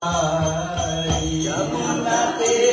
Hãy subscribe cho kênh Ghiền Mì Gõ Để không bỏ lỡ những video hấp dẫn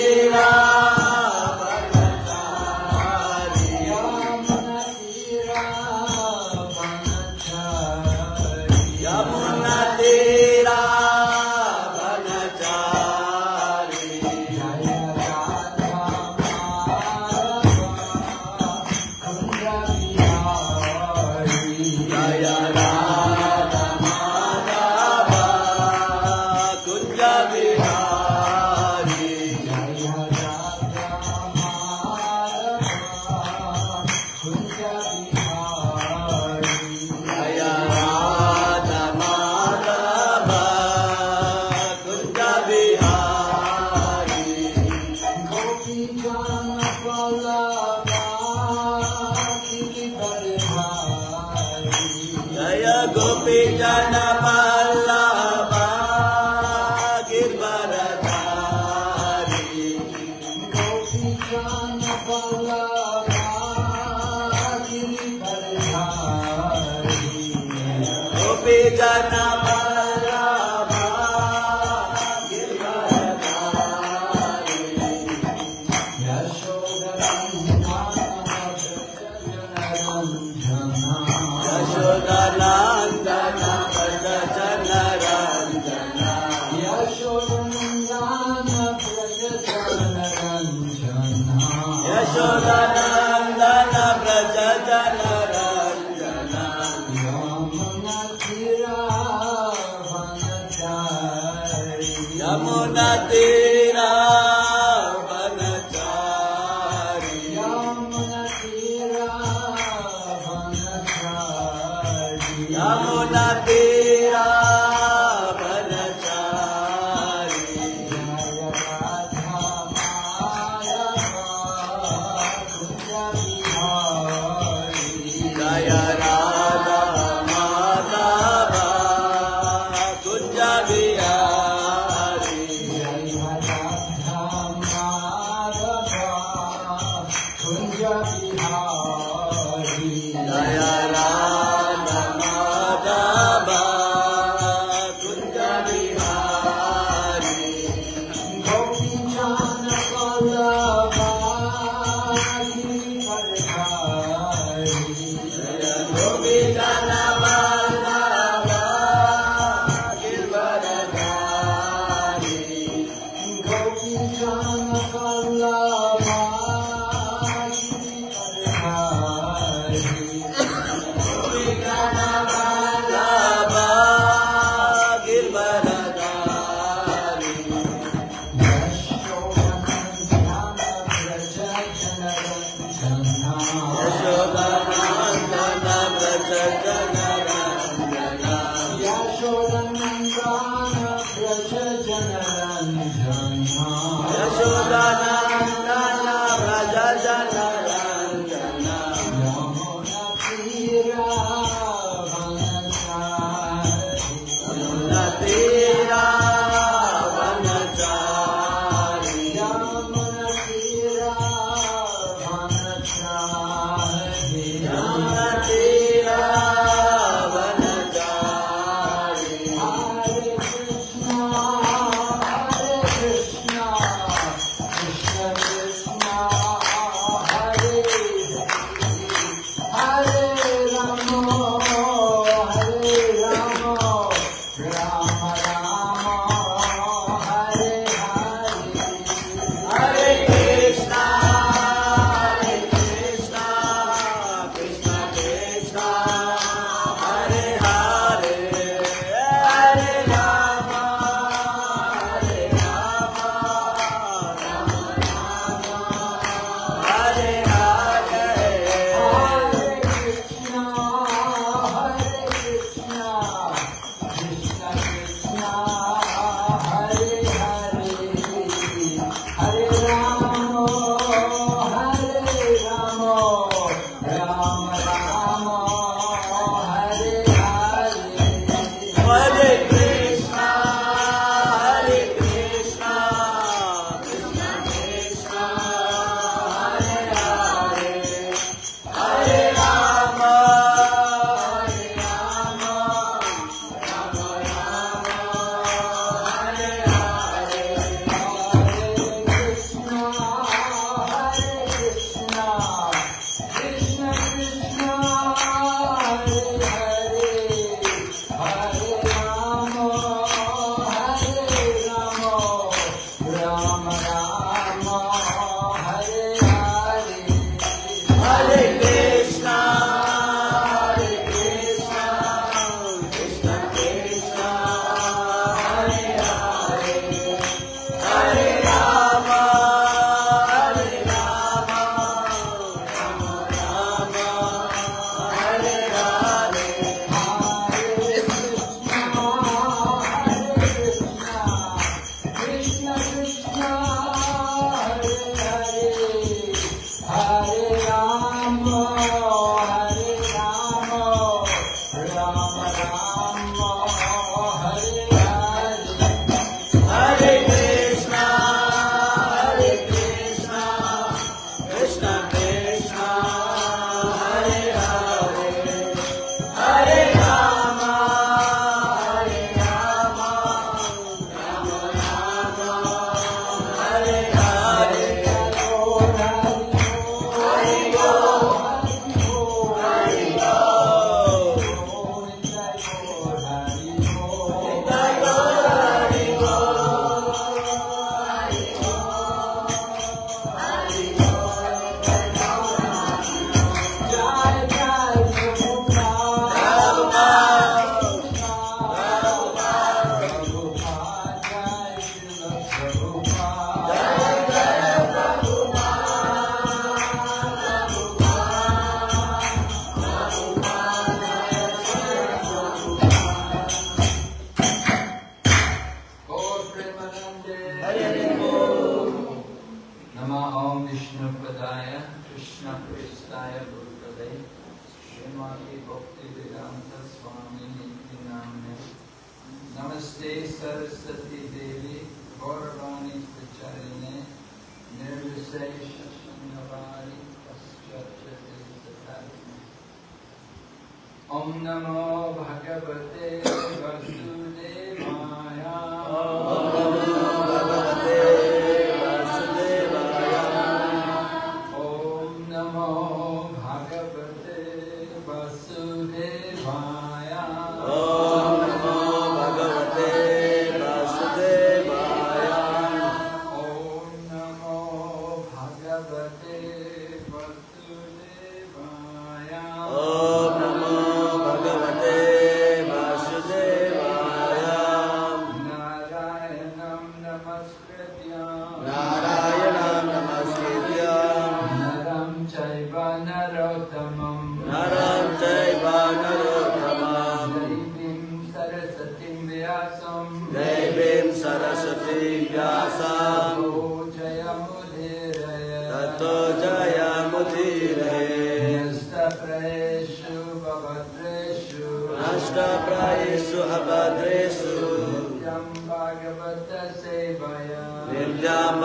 We are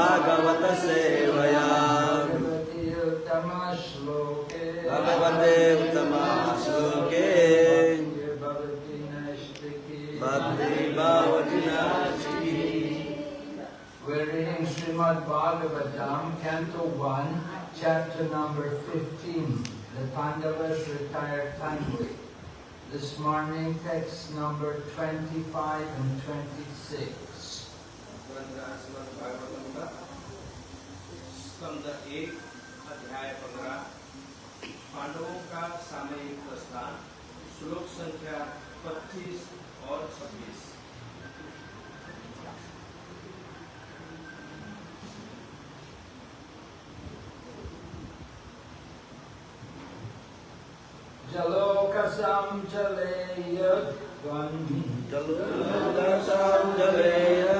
सेवया भगवते उत्तमाश्लोके भक्ति भवति We're reading Srimad Bhagavatam, Canto 1, Chapter number 15, The Pandavas Retired Tanvi. This morning, text number 25 and 26. अध्याय पंद्रह पांडवों का सामयिक श्लोक संख्या पच्चीस और छब्बीस। जलोकसं जलेय जलोकसं जलेय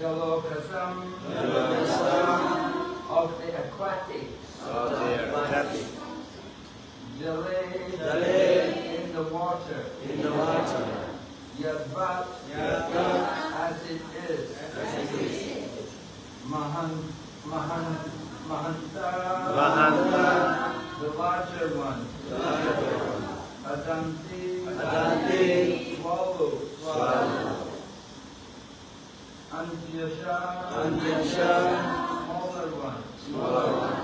Yellow-Kasam of the aquatic of the aquatic delay delay in the water. In the water. Yet but yet as it is. As it is. Mahan mahan mahanta. Mahanta. The larger one. The larger one. Adanti. Adanti. Swallow. Swallow. Antyasha, Antyasha, smaller ones, smaller one.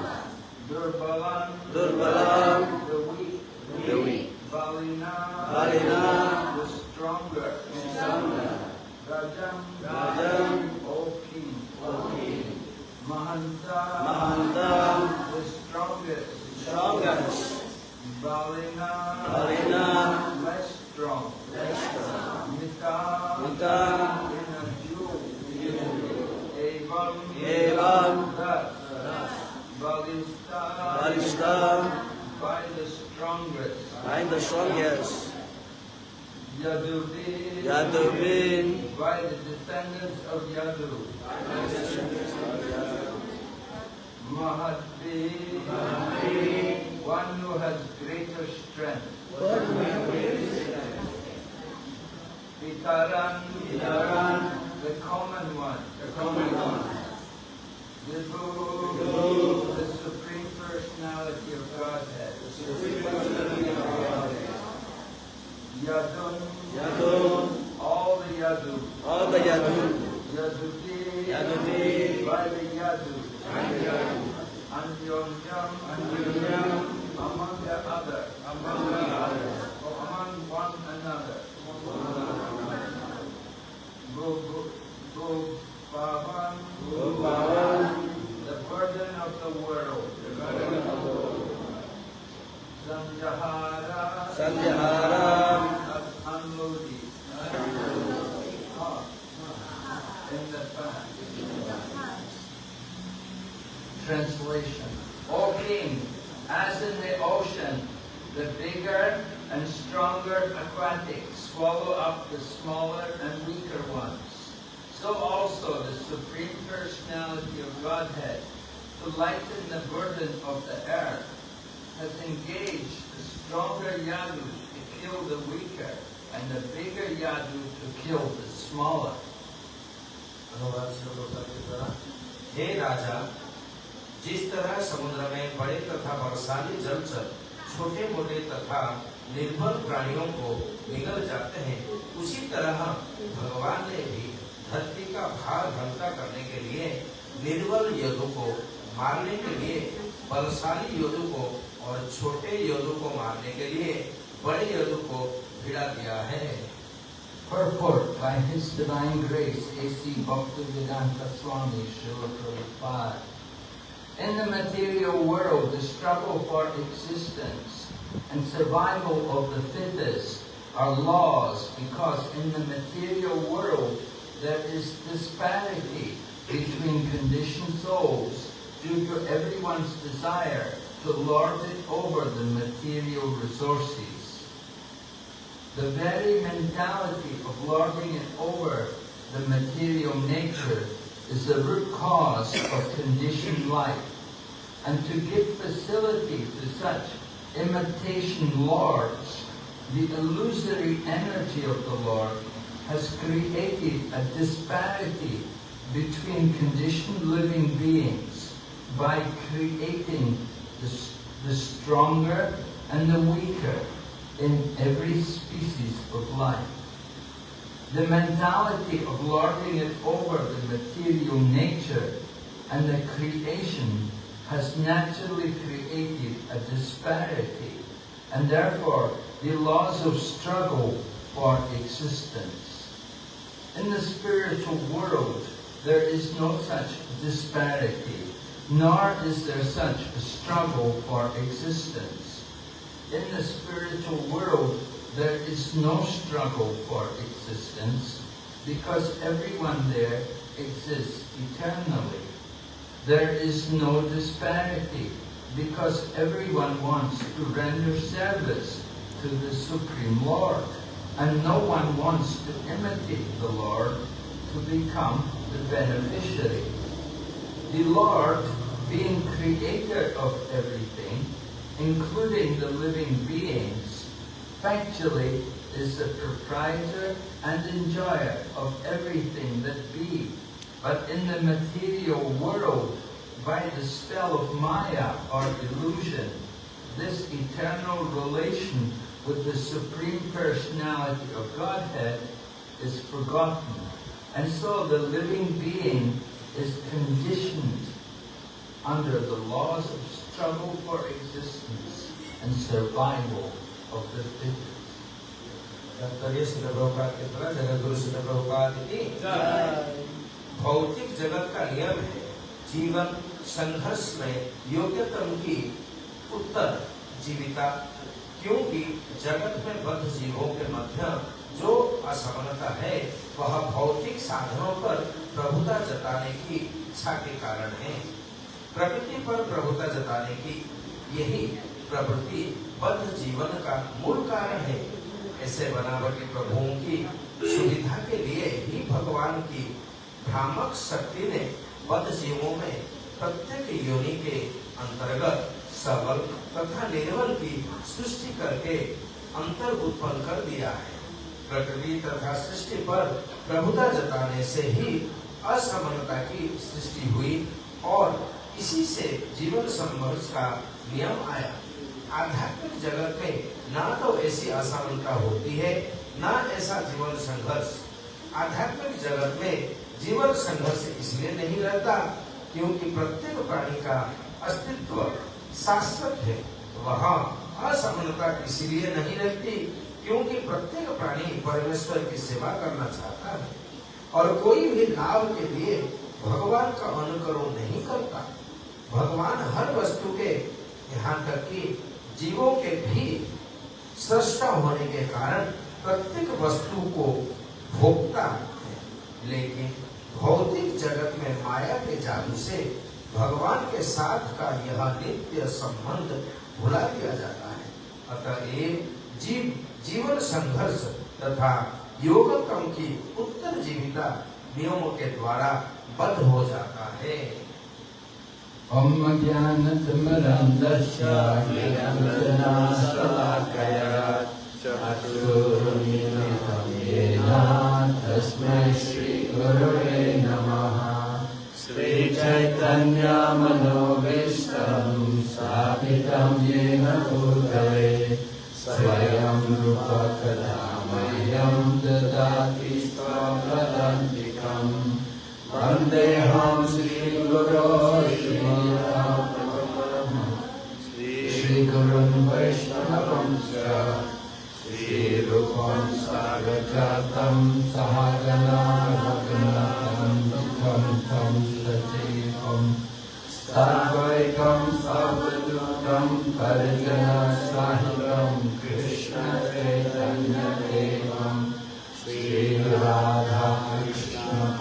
Durbalan, Durbalam, the weak. the weak. Valina, Valina, the stronger. the stronger. Rajam, Rajam, O king. Okay. Mahanta, Mahanta, the strongest. strongest. Valina, Valina, al by the strongest. By the strongest. Yadurbin, Yadurbin by the descendants of Yadu. Mahadbin, Mahadbin, one who has greater strength. One who has greater strength. Pitaran, Pitaran, the common one. The common one. Vibhu, the personality of Godhead. Yadun, Yadun, all the Yadu. all the Yadun, Yaduti, Yaduti, by the Yadu. Yadun, Anyonyam, Anyonyam, among the other, among the others. or among one another. Go, go, Bhavan, Bhavan, Sanjahara, Sanjahara, unloading. In the back. Translation. O king, as in the ocean, the bigger and stronger aquatics swallow up the smaller and weaker ones. So also the Supreme Personality of Godhead, to lighten the burden of the earth, has engaged stronger Yadu to kill the weaker, and the bigger Yadu to kill the smaller. अनुवाद श्लोकों के द्वारा हे राजा जिस तरह समुद्र में बड़े तथा वर्षाली जलचर छोटे मोटे तथा निर्बल प्राणियों को निगल जाते हैं उसी तरह भगवान ने भी धरती का भार हल्का करने के लिए निर्बल योद्धों को मारने के लिए बलशाली योद्धों को और छोटे योद्धों को मारने के लिए बड़े योद्धों को भिड़ा दिया है Purport by His Divine Grace, A.C. Bhaktivedanta Swami Srila Prabhupada. In the material world, the struggle for existence and survival of the fittest are laws because in the material world there is disparity between conditioned souls due to everyone's desire to lord it over the material resources. The very mentality of lording it over the material nature is the root cause of conditioned life. And to give facility to such imitation lords, the illusory energy of the Lord has created a disparity between conditioned living beings by creating the, the stronger and the weaker in every species of life. The mentality of lording it over the material nature and the creation has naturally created a disparity and therefore the laws of struggle for existence. In the spiritual world, there is no such disparity, nor is there such a struggle for existence. In the spiritual world, there is no struggle for existence because everyone there exists eternally. There is no disparity because everyone wants to render service to the Supreme Lord and no one wants to imitate the Lord to become the beneficiary. The Lord, being creator of everything, including the living beings, factually is the proprietor and enjoyer of everything that be. But in the material world, by the spell of Maya or illusion, this eternal relation with the Supreme Personality of Godhead is forgotten. And so the living being is conditioned under the laws of struggle for existence and survival of the fittest. Doctor Shri Prabhupada के द्वारा जगत गुरु श्री प्रभुपाद की भौतिक जगत का नियम है जीवन संघर्ष में योग्यतम की उत्तर जीविता क्योंकि जगत में बद्ध जीवों के मध्य जो असमानता है वह भौतिक साधनों पर प्रभुता जताने की इच्छा के कारण है प्रकृति पर प्रभुता जताने की यही प्रवृत्ति बद्ध जीवन का मूल कारण है। ऐसे बनावटी प्रभुओं की सुविधा के लिए ही भगवान की भ्रामक शक्ति ने बद्ध जीवों में प्रत्येक योनि के अंतर्गत सबल तथा निर्बल की सृष्टि करके अंतर उत्पन्न कर दिया है। प्रकृति तथा सृष्टि पर प्रभुता जताने से ही असमानता की सृष्टि हुई और इसी से जीवन संघर्ष का नियम आया। आध्यात्मिक जगत में ना तो ऐसी असमानता होती है, ना ऐसा जीवन संघर्ष। आध्यात्मिक जगत में जीवन संघर्ष इसलिए नहीं रहता क्योंकि प्रत्येक प्राणी का अस्तित्व शाश्वत है। वहाँ असमानता इसलिए नहीं रहती क्योंकि प्रत्येक प्राणी परमेश्वर की सेवा करना चाहता है और कोई भी लाभ के लिए भगवान का अनुकरण नहीं करता। भगवान हर वस्तु के यहाँ तक कि जीवों के भी सृष्टा होने के कारण प्रत्येक वस्तु को भोगता है। लेकिन भौतिक जगत में माया के जादू से भगवान के साथ का यह नित्य संबंध भुला दिया जाता है। अतः ये जीव, जीवन संघर्ष तथा योगक्रम की उत्तर जीविता नियमों के द्वारा बद्ध हो जाता है। Jnanatamrandasya Jnana Salakaya Chaturmilitam Yena Tasmai Shri Gurave Namaha Sri Chaitanya Manovishtam Sapitam Yena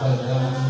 Amsterdam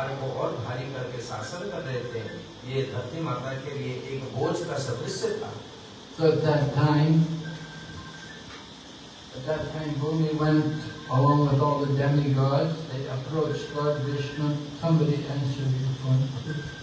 भूमि के भार को और भारी करके शासन कर रहे थे ये धरती माता के लिए एक बोझ का सदृश था So at that time, at that time Bhumi went along with all the demigods. They approached Lord Vishnu. Somebody answered your phone.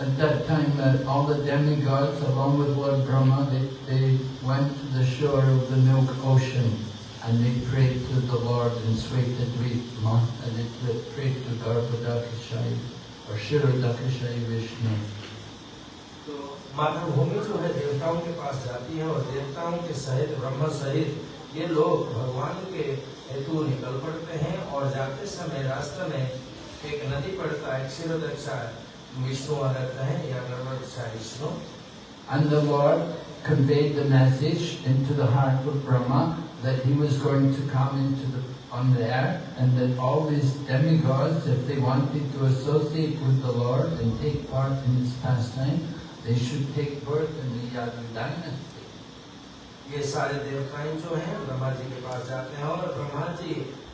At that time, uh, all the demigods, along with Lord Brahma, they, they went to the shore of the milk ocean and they prayed to the Lord in Svetadvipma and they pray- prayed to Garbhodakashai or Shirodakashai Vishnu. तो मातृभूमि जो है देवताओं के पास जाती है और देवताओं के सहित ब्रह्म सहित ये लोग भगवान के हेतु निकल पड़ते हैं और जाते समय रास्ते में एक नदी पड़ता है क्षीरोदक्षा विष्णु रहते हैं या गर्भदक्षा Vishnu And the Lord conveyed the message into the heart of Brahma that he was going to come into the on the earth and that all these demigods, if they wanted to associate with the Lord and take part in his pastime, they should take birth in the Yadu dynasty. ये सारे देवताएं जो हैं ब्रह्मा जी के पास जाते हैं और ब्रह्मा जी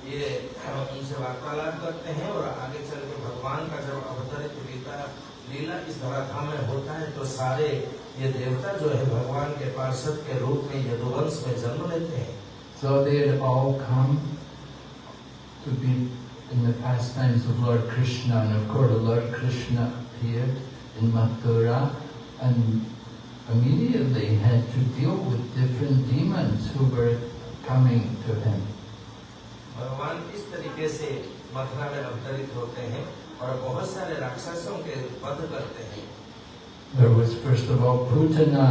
ये उनसे वार्तालाप करते हैं और आगे चल के भगवान का जब अवतरित लीला लीला इस धराधाम में होता है तो सारे ये देवता जो है भगवान के पार्षद के रूप में यदुवंश में जन्म लेते हैं So they had all come to be in the pastimes of Lord Krishna, and of course Lord Krishna appeared in Mathura and immediately had to deal with different demons who were coming to him. भगवान इस तरीके से मथुरा में अवतरित होते हैं और बहुत सारे राक्षसों के वध करते हैं There was first of all Putana,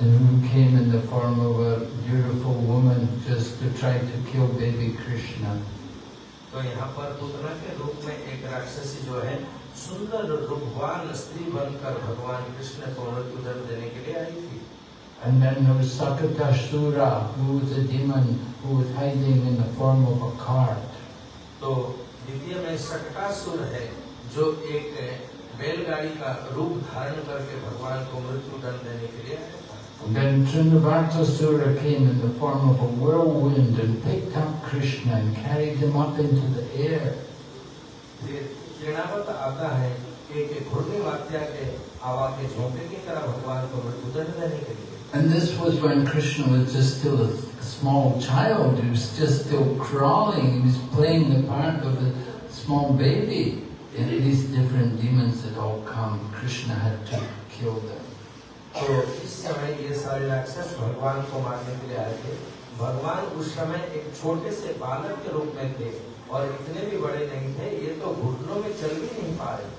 and who came in the form of a beautiful woman just to try to kill baby Krishna. तो यहाँ पर पुतना के रूप में एक राक्षसी जो है सुंदर रूपवान स्त्री बनकर भगवान कृष्ण को मृत्यु देने के लिए आई थी And then there was Sakatashura, who was a demon who was hiding in the form of a cart. तो द्वितीय में शकटासुर है जो एक बैलगाड़ी का रूप धारण करके भगवान को मृत्यु दंड देने के लिए then Trinavartasura came in the form of a whirlwind and picked up Krishna and carried him up into the air. फिर तृणावत आता है एक घूर्णी वात्या के हवा के झोंके की तरह भगवान को मृत्यु दंड देने के लिए And this was when Krishna was just still a, a small child. He was just still crawling. He was playing the part of a small baby. And these different demons had all come. Krishna had to kill them. तो इस समय ये सारे राक्षस भगवान को मारने के लिए आए थे भगवान उस समय एक छोटे से बालक के रूप में थे और इतने भी बड़े नहीं थे ये तो घुटनों में चल भी नहीं पा रहे थे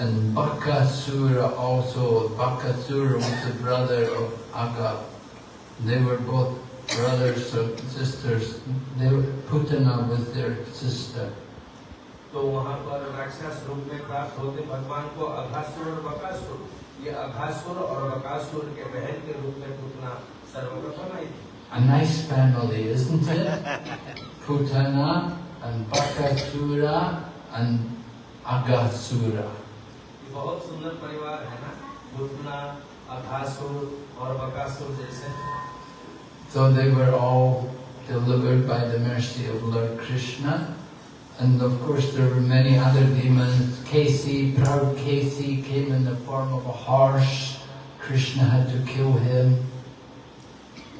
and Bakasura also. Bakasura was the brother of Aga. They were both brothers or sisters. They were, Putana was their sister. तो वहाँ पर राक्षस रूप में प्राप्त होते भगवान को अघासुर और बकासुर ये अघासुर और बकासुर के बहन के रूप में पूतना सर्वप्रथम आई थी A nice family, isn't it? Putana and Bakasura and Agasura. ये बहुत सुंदर परिवार है ना पूतना अघासुर और बकासुर जैसे So they were all delivered by the mercy of Lord Krishna. And of course there were many other demons. Kasi, proud Kasi came in the form of a horse. Krishna had to kill him.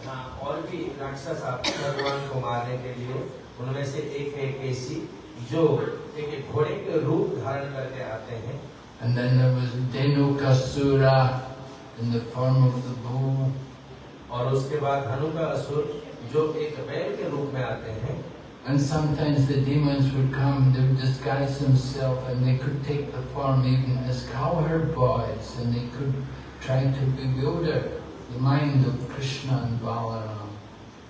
हाँ, और भी राक्षस आते हैं भगवान को मारने के लिए उनमें से एक है केसी जो एक घोड़े के रूप धारण करके आते हैं And then there was Denukasura in the form of the bull. और उसके बाद हनु का असुर जो एक बैल के रूप में आते हैं And sometimes the demons would come, they would disguise themselves and they could take the form even as cowherd boys and they could try to bewilder the mind of Krishna and Balaram.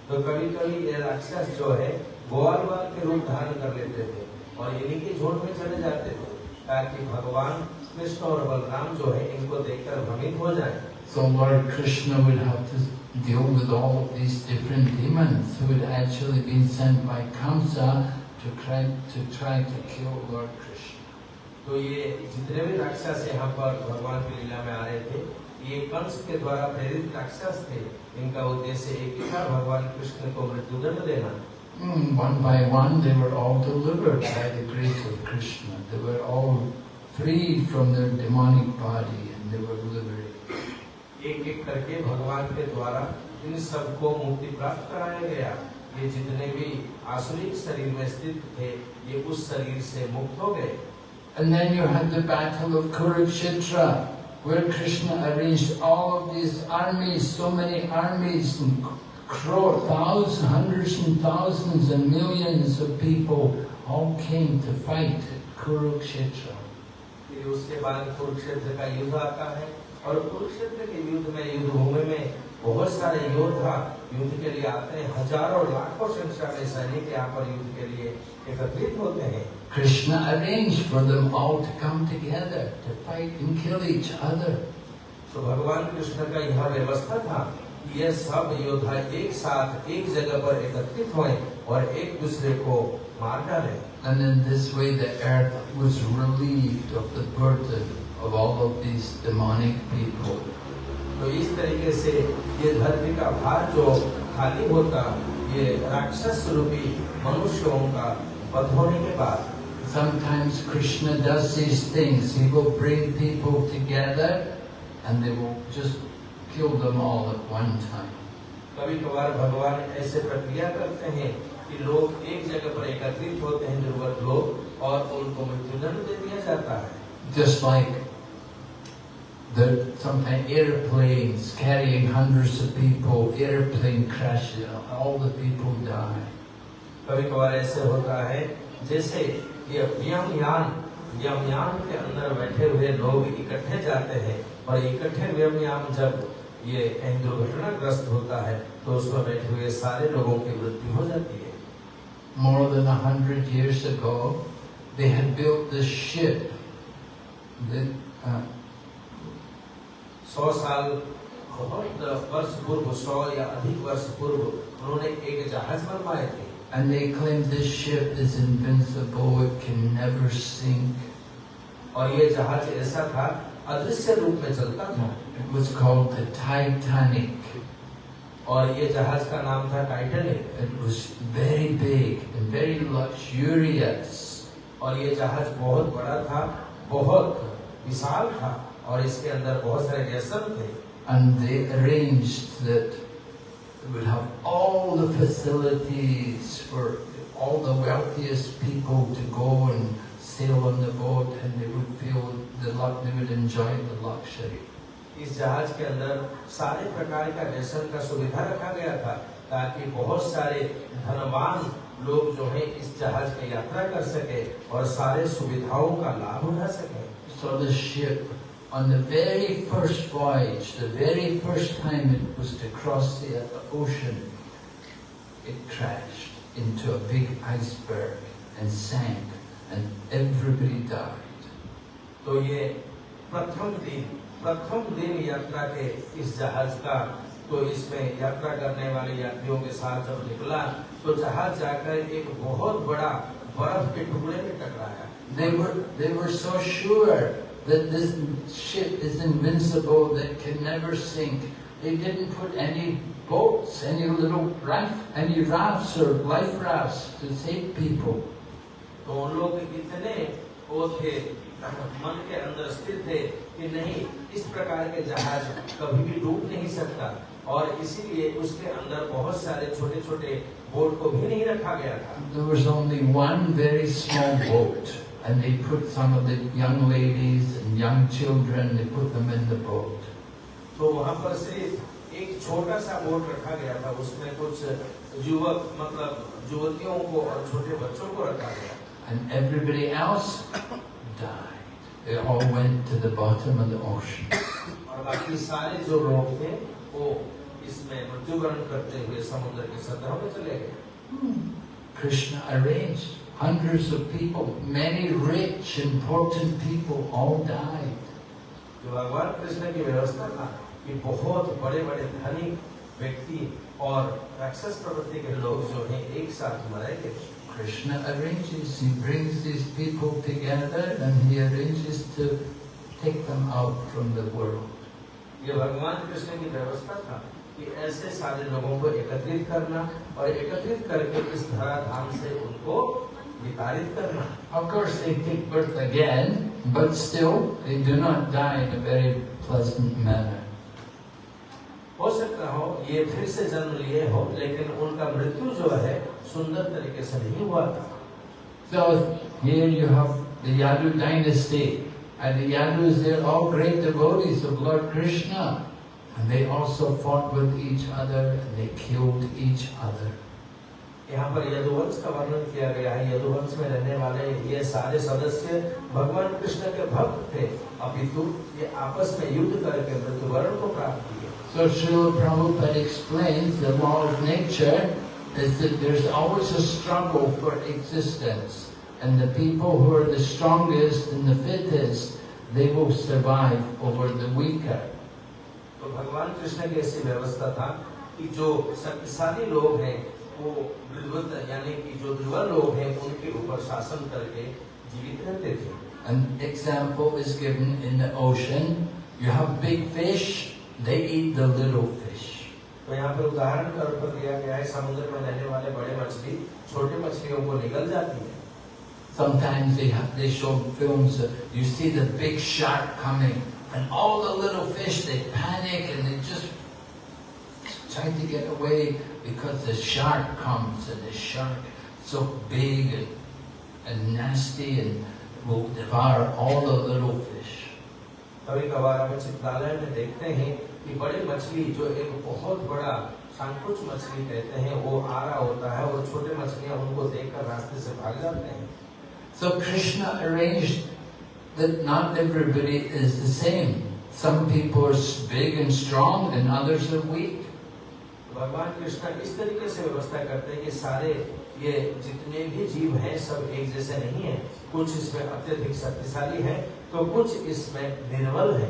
तो कभी कभी ये राक्षस जो है ग्वाल के रूप धारण कर लेते थे और इन्हीं के झोट में चले जाते थे ताकि भगवान कृष्ण और बलराम जो है इनको देखकर भ्रमित हो जाए। So Lord Krishna would have to deal with all of these different demons who had actually been sent by Kamsa to try to, try to kill Lord Krishna. तो ये जितने भी राक्षस यहाँ पर भगवान की लीला में आ रहे थे ये कंस के द्वारा प्रेरित राक्षस थे। इनका उद्देश्य एक ही था भगवान कृष्ण को मृत्युदंड देना। Mm, one by one they were all delivered by the grace of Krishna. They were all freed from their demonic body and they were liberated. एक एक करके भगवान के द्वारा इन सबको मुक्ति प्राप्त कराया गया ये जितने भी आसुरिक शरीर में स्थित थे ये उस शरीर से मुक्त हो गए And then you had the battle of Kurukshetra, where Krishna arranged all of these armies, so many armies, and crore, thousands, hundreds and thousands and millions of people all came to fight at Kurukshetra. फिर उसके बाद कुरुक्षेत्र का युद्ध आता है और कुरुक्षेत्र के युद्ध में युद्ध भूमि में बहुत सारे योद्धा युद्ध के लिए आते हैं हज़ारों लाखों संख्या में सैनिक यहाँ पर युद्ध के लिए एकत्रित होते हैं Krishna arranged for them all to come together to fight and kill each other. तो भगवान कृष्ण का यह व्यवस्था था कि ये सब योद्धा एक साथ एक जगह पर एकत्रित हुए और एक दूसरे को मार डाले And in this way the earth was relieved of the burden of all of these demonic people. तो इस तरीके से ये धरती का भार जो खाली होता ये राक्षस रूपी मनुष्यों का वध होने के बाद Sometimes Krishna does these things. He will bring people together and they will just kill them all at one time. कभी कभार भगवान ऐसे प्रक्रिया करते हैं कि लोग एक जगह पर एकत्रित होते हैं ज़रूरत लोग और उनको मृत्युदंड दे दिया जाता है Just like the sometimes airplanes carrying hundreds of people, airplane crashes, all the people die. कभी कभार ऐसे होता है जैसे ये व्योमयान व्योमयान के अंदर बैठे हुए लोग इकट्ठे जाते हैं और इकट्ठे व्योमयान जब ये दुर्घटना ग्रस्त होता है तो उसमें बैठे हुए सारे लोगों की मृत्यु हो जाती है। More than hundred years ago they had built the ship सौ साल बहुत वर्ष पूर्व सौ या अधिक वर्ष पूर्व उन्होंने एक जहाज़ बनवाए थे। And they claim this ship is invincible, it can never sink. और ये जहाज़ ऐसा था अदृश्य रूप में चलता था। It was called the Titanic. और ये जहाज का नाम था Titanic It was very big and very luxurious. और ये जहाज बहुत बड़ा था बहुत विशाल था और इसके अंदर बहुत सारे व्यसन थे And they arranged that it would have all the facilities for all the wealthiest people to go and sail on the boat and they would feel the luck, they would enjoy the luxury. इस जहाज़ के अंदर सारे प्रकार का व्यसन का सुविधा रखा गया था ताकि बहुत सारे धनवान लोग जो है इस जहाज़ में यात्रा कर सके और सारे सुविधाओं का लाभ उठा सके So the ship, on the very first voyage, the very first time it was to cross the ocean, it crashed into a big iceberg and sank, and everybody died. तो ये प्रथम दिन प्रथम दिन यात्रा के इस जहाज़ का तो इसमें यात्रा करने वाले यात्रियों के साथ जब निकला तो जहाज़ जाकर एक बहुत बड़ा बर्फ़ के टुकड़े में टकराया They were, they were so sure that this ship is invincible, that can never sink. They didn't put any boats, any little raft, any rafts or life rafts to save people. तो उन लोग इतने वो थे मन के अंदर स्थिर थे कि नहीं इस प्रकार के जहाज़ कभी भी डूब नहीं सकता और इसीलिए उसके अंदर बहुत सारे छोटे छोटे बोट को भी नहीं रखा गया था There was only one very small boat, and they put some of the young ladies and young children, they put them in the boat. तो वहाँ पर सिर्फ़ एक छोटा सा बोट रखा गया था उसमें कुछ युवक मतलब युवतियों को और छोटे बच्चों को रखा गया And everybody else died. They all went to the bottom of the ocean. और बाकी सारे जो लोग थे वो इसमें मृत्युवरण करते हुए समुद्र के सतह में चले गए Krishna arranged hundreds of people, many rich, important people all died. जो भगवान कृष्ण की व्यवस्था था कि बहुत बड़े बड़े धनिक व्यक्ति और राक्षस प्रवृत्ति के लोग जो हैं एक साथ मरे गए Krishna arranges, he brings these people together and he arranges to take them out from the world. ये भगवान कृष्ण की व्यवस्था था कि ऐसे सारे लोगों को एकत्रित करना और एकत्रित करके इस धराधाम से उनको विताड़ित करना Of course, they take birth again, but still, they do not die in a very pleasant manner. हो सकता हो ये फिर से जन्म लिए हो लेकिन उनका मृत्यु जो है सुंदर तरीके से नहीं हुआ था So here you have the Yadu dynasty, and the Yadus, they're all great devotees of Lord Krishna. And they also fought with each other, and they killed each other. यहाँ पर यदुवंश का वर्णन किया गया है यदुवंश में रहने वाले ये सारे सदस्य भगवान कृष्ण के भक्त थे अपितु ये आपस में युद्ध करके मृत्युवरण को प्राप्त किए So Srila Prabhupada explains the law of nature is that there's always a struggle for existence. And the people who are the strongest and the fittest, they will survive over the weaker. तो भगवान कृष्ण की ऐसी व्यवस्था था कि जो शक्तिशाली लोग हैं वो विद्वत यानी कि जो दुर्बल लोग हैं उनके ऊपर शासन करके जीवित रहते थे An example is given in the ocean. You have big fish, they eat the little fish. तो यहाँ पर उदाहरण के तौर पर दिया गया है समुद्र में रहने वाले बड़े मछली छोटे मछलियों को निगल जाती है Sometimes they have, they show films, that you see the big shark coming, and all the little fish, they panic and they just try to get away because the shark comes and the shark so big and, and nasty and will devour all the little fish. कभी कभार हम चित्रालय में देखते हैं कि बड़ी मछली जो एक बहुत बड़ा शंकुच मछली कहते हैं वो आ रहा होता है और छोटे मछलियाँ उनको देखकर रास्ते से भाग जाते हैं So Krishna arranged that not everybody is the same. Some people are big and strong and others are weak. भगवान कृष्ण इस तरीके से व्यवस्था करते हैं कि सारे ये जितने भी जीव हैं सब एक जैसे नहीं है कुछ इसमें अत्यधिक शक्तिशाली है तो कुछ इसमें निर्बल है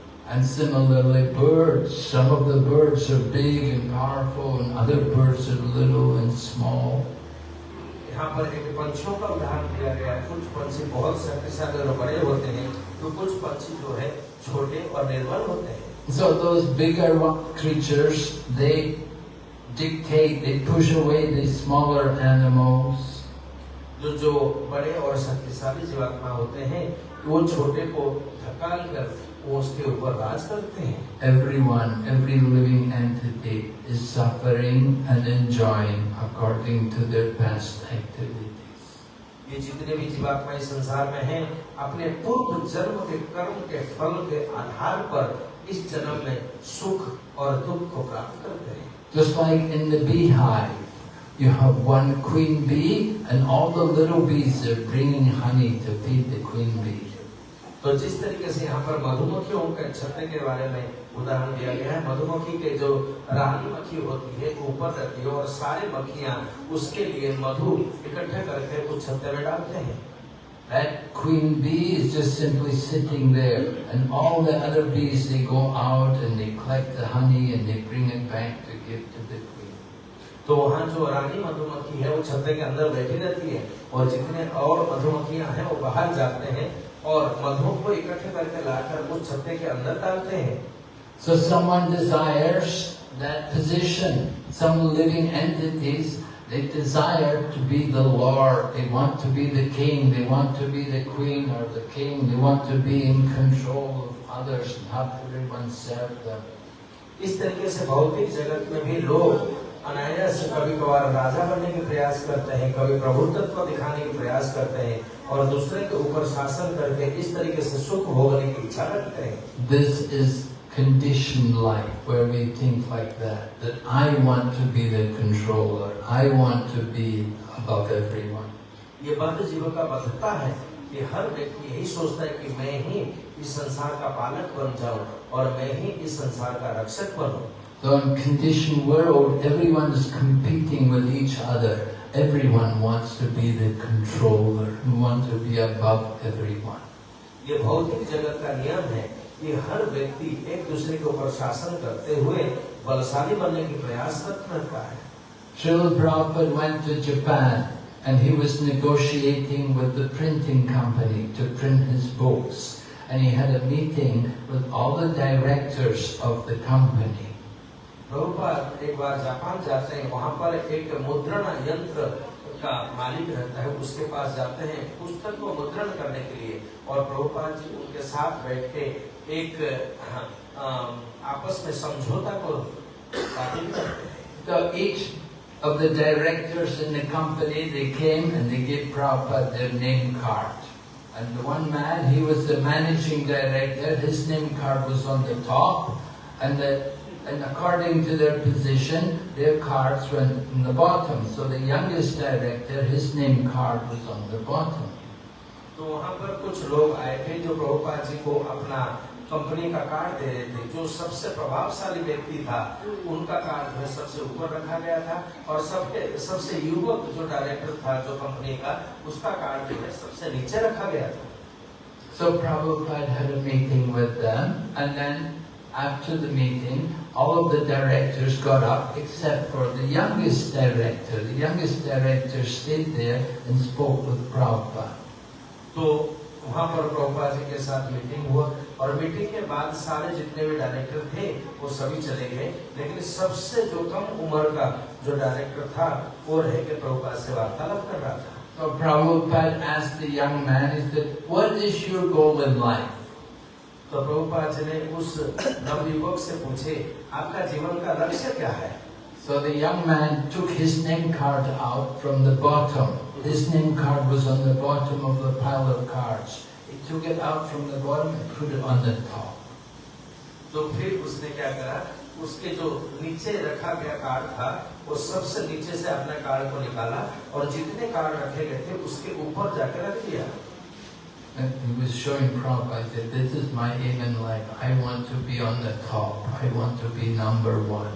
And similarly, birds. Some of the birds are big and powerful and other birds are little and small. यहाँ पर एक पंछियों का उदाहरण दिया गया है कुछ पंछी बहुत शक्तिशाली और बड़े होते हैं तो कुछ पंछी जो है छोटे और निर्बल होते हैं So those bigger one- creatures, they dictate, they push away the smaller animals. जो जो बड़े और शक्तिशाली जीवात्मा होते हैं वो छोटे को धकाल कर वो उसके ऊपर राज करते हैं। Every one every living entity is suffering and enjoying according to their best activities ये जितने भी जीवात्मा इस संसार में हैं अपने पूर्व जन्म के कर्म के फल के आधार पर इस जन्म में सुख और दुख को प्राप्त करते हैं। Just like in the beehive, You have one queen bee, and all the little bees are bringing honey to feed the queen bee. तो जिस तरीके से यहाँ पर मधुमक्खियों के छत्ते के बारे में उदाहरण दिया गया है मधुमक्खी के जो रानी मक्खी होती है ऊपर रहती है और सारे मक्खियाँ उसके लिए मधु इकट्ठे करके उस छत्ते में डालते हैं That queen bee is just simply sitting there and all the other bees they go out and they collect the honey and they bring it back to give to the queen. तो वहाँ जो रानी मधुमक्खी है वो छत्ते के अंदर बैठी रहती है और जितने और मधुमक्खियाँ हैं वो बाहर जाते हैं और मधु को इकट्ठे करके लाकर उस छत्ते के अंदर डालते हैं So someone desires that position. Some living entities, they desire to be the Lord. They want to be the king. They want to be the queen or the king. They want to be in control of others and have everyone serve them. इस तरीके से भौतिक जगत में भी लोग अनायास कभी कभार राजा बनने के प्रयास करते हैं कभी प्रभुत्व दिखाने के प्रयास करते हैं और दूसरे के ऊपर शासन करके इस तरीके से सुख भोगने की इच्छा रखते हैं This is conditioned life where we think like that, that I want to be the controller. I want to be above everyone. ये बद्ध जीव का बद्धता है कि हर व्यक्ति यही सोचता है कि मैं ही इस संसार का पालक बन जाऊँ और मैं ही इस संसार का रक्षक बनूं So in conditioned world, everyone is competing with each other. Everyone wants to be the controller, who want to be above everyone. ये भौतिक जगत का नियम है कि हर व्यक्ति एक दूसरे के ऊपर शासन करते हुए बलशाली बनने की प्रयास करता है Srila Prabhupada went to Japan and he was negotiating with the printing company to print his books. And he had a meeting with all the directors of the company. Prabhupada एक बार जापान जाते हैं वहाँ पर एक मुद्रण यंत्र का मालिक रहता है उसके पास जाते हैं पुस्तक को मुद्रण करने के लिए और प्रभुपाद जी उनके साथ बैठ के एक आपस में समझौता को हैं of the directors in the company, they came and they gave Prabhupada their name card. And the one man, he was the managing director, his name card was on the top, and the, and according to their position, their cards went in the bottom. So the youngest director, his name card was on the bottom. तो वहाँ पर कुछ लोग आए थे जो प्रभुपाद जी को अपना कंपनी का कार्ड दे रहे थे जो सबसे प्रभावशाली व्यक्ति था उनका कार्ड जो है सबसे ऊपर रखा गया था और सबके सबसे युवक जो डायरेक्टर था जो कंपनी का उसका कार्ड जो है सबसे नीचे रखा गया था So Prabhupada had a meeting with them, and then after the meeting, all of the directors got up except for the youngest director. The youngest director stayed there and spoke with Prabhupada. तो वहाँ पर प्रभुपाद जी के साथ meeting हुआ और meeting के बाद सारे जितने भी डायरेक्टर थे वो सभी चले गए लेकिन सबसे जो कम उम्र का जो डायरेक्टर था वो रह के प्रभुपाद से वार्तालाप कर रहा था So Prabhupada asked the young man, he said, what is your goal in life? तो प्रभुपाद जी ने उस नवयुवक से पूछे आपका जीवन का लक्ष्य क्या है So the young man took his name card out from the bottom. His name card was on the bottom of the pile of cards. He took it out from the bottom and put it on the top. तो फिर उसने क्या करा उसके जो नीचे रखा गया कार्ड था वो सबसे नीचे से अपने कार्ड को निकाला और जितने कार्ड रखे गए थे उसके ऊपर जाकर रख दिया And he was showing Prabhupada that this is my aim in life. I want to be on the top. I want to be number one.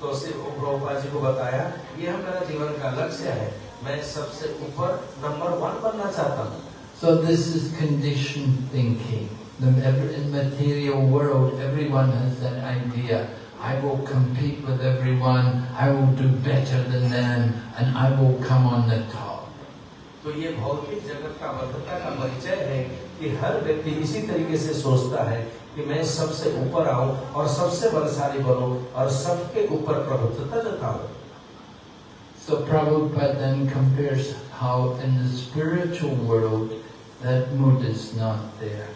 तो उसे वो प्रभुपाद जी को बताया ये मेरा जीवन का लक्ष्य है मैं सबसे ऊपर नंबर वन बनना चाहता हूँ So this is conditioned thinking. The, every, in material world, everyone has that idea. I will compete with everyone. I will do better than them, and I will come on the top. तो ये भौतिक जगत का बद्धता का परिचय है कि हर व्यक्ति इसी तरीके से सोचता है कि मैं सबसे ऊपर आऊँ और सबसे बलशाली बनूं और सबके ऊपर प्रभुत्वता जताऊं So Prabhupada then compares how in the spiritual world that mood is not there.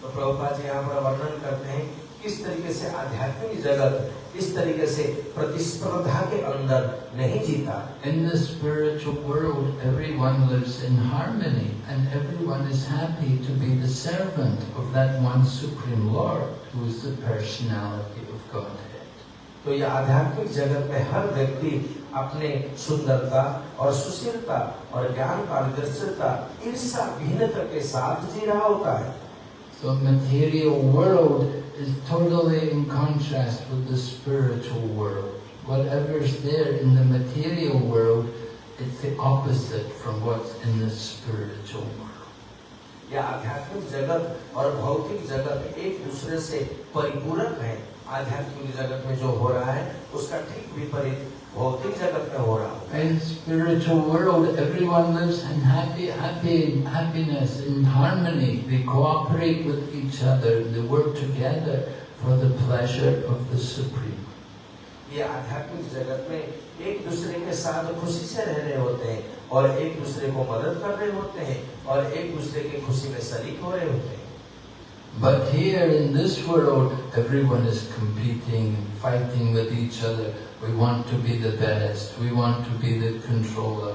तो प्रभुपाद जी यहाँ पर वर्णन करते हैं किस तरीके से आध्यात्मिक जगत इस तरीके से प्रतिस्पर्धा के अंदर नहीं जीता। In the spiritual world everyone lives in harmony and everyone is happy to be the servant of that one Supreme Lord who is the personality of God तो यह आध्यात्मिक जगत में हर व्यक्ति अपने सुंदरता और सुशीलता और ज्ञान पारदर्शिता ईर्षा भिन्नता के साथ जी रहा होता है। So material world is totally in contrast with the spiritual world. Whatever is there in the material world, it's the opposite from what's in the spiritual world. यह आध्यात्मिक जगत और भौतिक जगत एक दूसरे से परिपूरक है आध्यात्मिक जगत में जो हो रहा है उसका ठीक विपरीत भौतिक जगत में हो रहा है In spiritual world, everyone lives in happy, happy, happiness, in harmony. They cooperate with each other. They work together for the pleasure of the Supreme. ये आध्यात्मिक जगत में एक दूसरे के साथ खुशी से रह रहे होते हैं और एक दूसरे को मदद कर रहे होते हैं और एक दूसरे की खुशी में शरीक हो रहे होते हैं But here in this world, everyone is competing and fighting with each other. We want to be the best. We want to be the controller.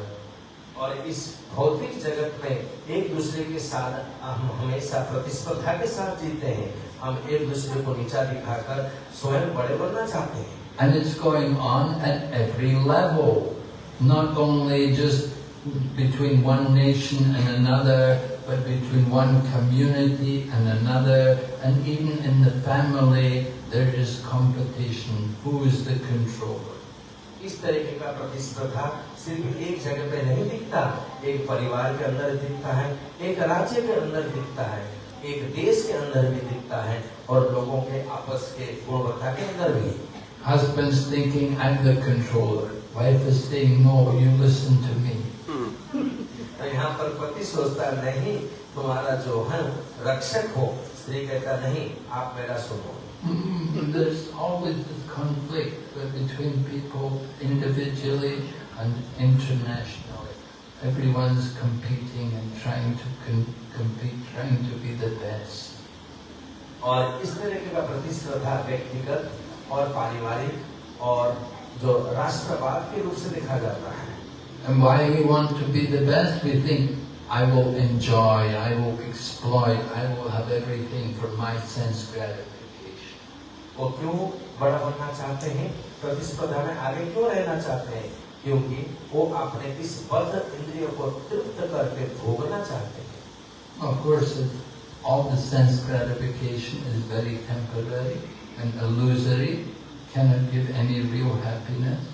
और इस भौतिक जगत में एक दूसरे के साथ हम हमेशा प्रतिस्पर्धा के साथ जीते हैं हम एक दूसरे को नीचा दिखाकर स्वयं बड़े बनना चाहते हैं And it's going on at every level. Not only just between one nation and another, but between one community and another, and even in the family, there is competition. Who is the controller? इस तरीके का प्रतिस्पर्धा सिर्फ एक जगह पे नहीं दिखता एक परिवार के अंदर दिखता है एक राज्य के अंदर दिखता है एक देश के अंदर भी दिखता है और लोगों के आपस के गुणवत्ता के अंदर भी Husband's thinking, I'm the controller. Wife is saying, no, you listen to me. तो यहाँ पर पति सोचता नहीं तुम्हारा जो है रक्षक हो स्त्री कहता नहीं आप मेरा सुनो Mm, There's always this conflict between people individually and internationally. Everyone's competing and trying to con- compete, trying to be the best. और इस तरीके का प्रतिस्पर्धा व्यक्तिगत और पारिवारिक और जो राष्ट्रवाद के रूप से देखा जाता है And why we want to be the best? We think, I will enjoy, I will exploit, I will have everything for my sense gratification. वो क्यों बड़ा बनना चाहते हैं प्रतिस्पर्धा में आगे क्यों रहना चाहते हैं क्योंकि वो अपने इस बद्ध इंद्रियों को तृप्त करके भोगना चाहते हैं Of course, it, all the sense gratification is very temporary and illusory, cannot give any real happiness.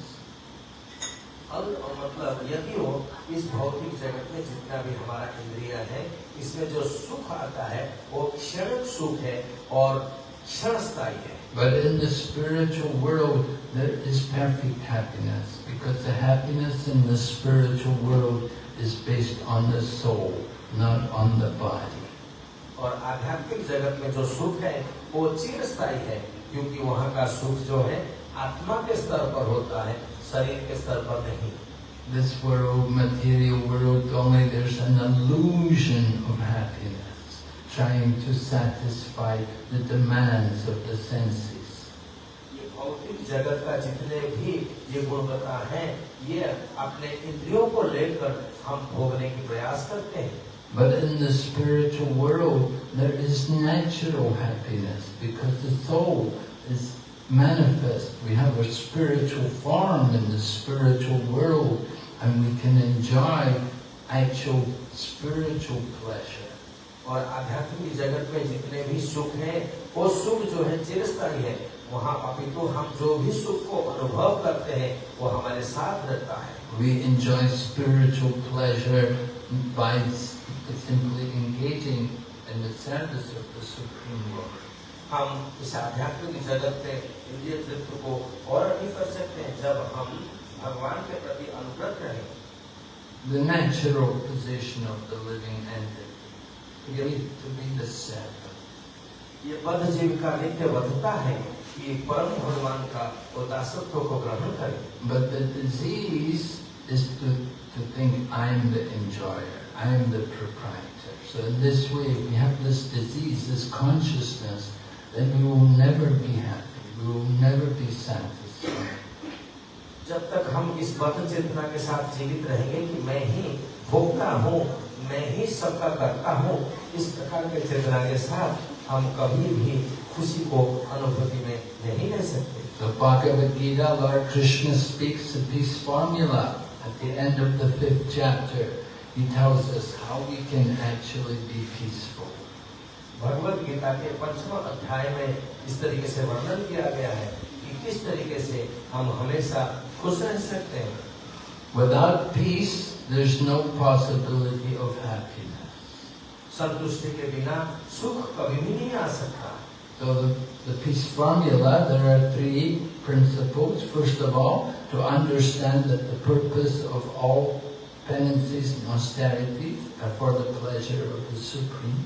अल मतलब यदि हो इस भौतिक जगत में जितना भी हमारा इंद्रिय है इसमें जो सुख आता है वो क्षणिक सुख है और क्षणस्थायी है But in the spiritual world, there is perfect happiness because the happiness in the spiritual world is based on the soul, not on the body. और आध्यात्मिक जगत में जो सुख है वो चिरस्थायी है क्योंकि वहाँ का सुख जो है आत्मा के स्तर पर होता है शरीर के स्तर पर नहीं This world, material world, only there's an illusion of happiness, trying to satisfy the demands of the senses. ये भौतिक जगत का जितने भी ये गुणवत्ता है ये अपने इंद्रियों को लेकर हम भोगने की प्रयास करते हैं But in the spiritual world, there is natural happiness because the soul is manifest. We have a spiritual form in the spiritual world and we can enjoy actual spiritual pleasure. और आध्यात्मिक जगत में जितने भी सुख है वो सुख जो है चिरस्थायी है वहाँ अपितु हम जो भी सुख को अनुभव करते हैं वो हमारे साथ रहता है We enjoy spiritual pleasure by s- simply engaging in the service of the Supreme Lord. हम इस आध्यात्मिक जगत में इंद्रिय तृप्त को और नहीं कर सकते हैं जब हम भगवान के प्रति अनुग्रत रहें The natural position of the living entity to be, to be the servant. ये बद्ध जीव का नित्य बद्धता है कि परम भगवान का वो दासत्व को ग्रहण करे But the disease is to, to think I'm the enjoyer, I'm the proprietor. So in this way, if we have this disease, this consciousness, then we will never be happy, we will never be satisfied. जब तक हम इस बद्ध चेतना के साथ जीवित रहेंगे कि मैं ही भोगता हूँ मैं ही सबका करता हूँ इस प्रकार के चेतना के साथ हम कभी भी खुशी को अनुभूति में नहीं ले सकते So Bhagavad Gita, Lord Krishna speaks the peace formula at the end of the fifth chapter. He tells us how we can actually be peaceful. Bhagavad Gita के पंचम अध्याय में इस तरीके से वर्णन किया गया है कि किस तरीके से हम हमेशा खुश रह सकते हैं Without peace, there's no possibility of happiness. संतुष्टि के बिना सुख कभी भी नहीं आ सकता So the, the peace formula, there are three principles. First of all, to understand that the purpose of all penances and austerities are for the pleasure of the Supreme.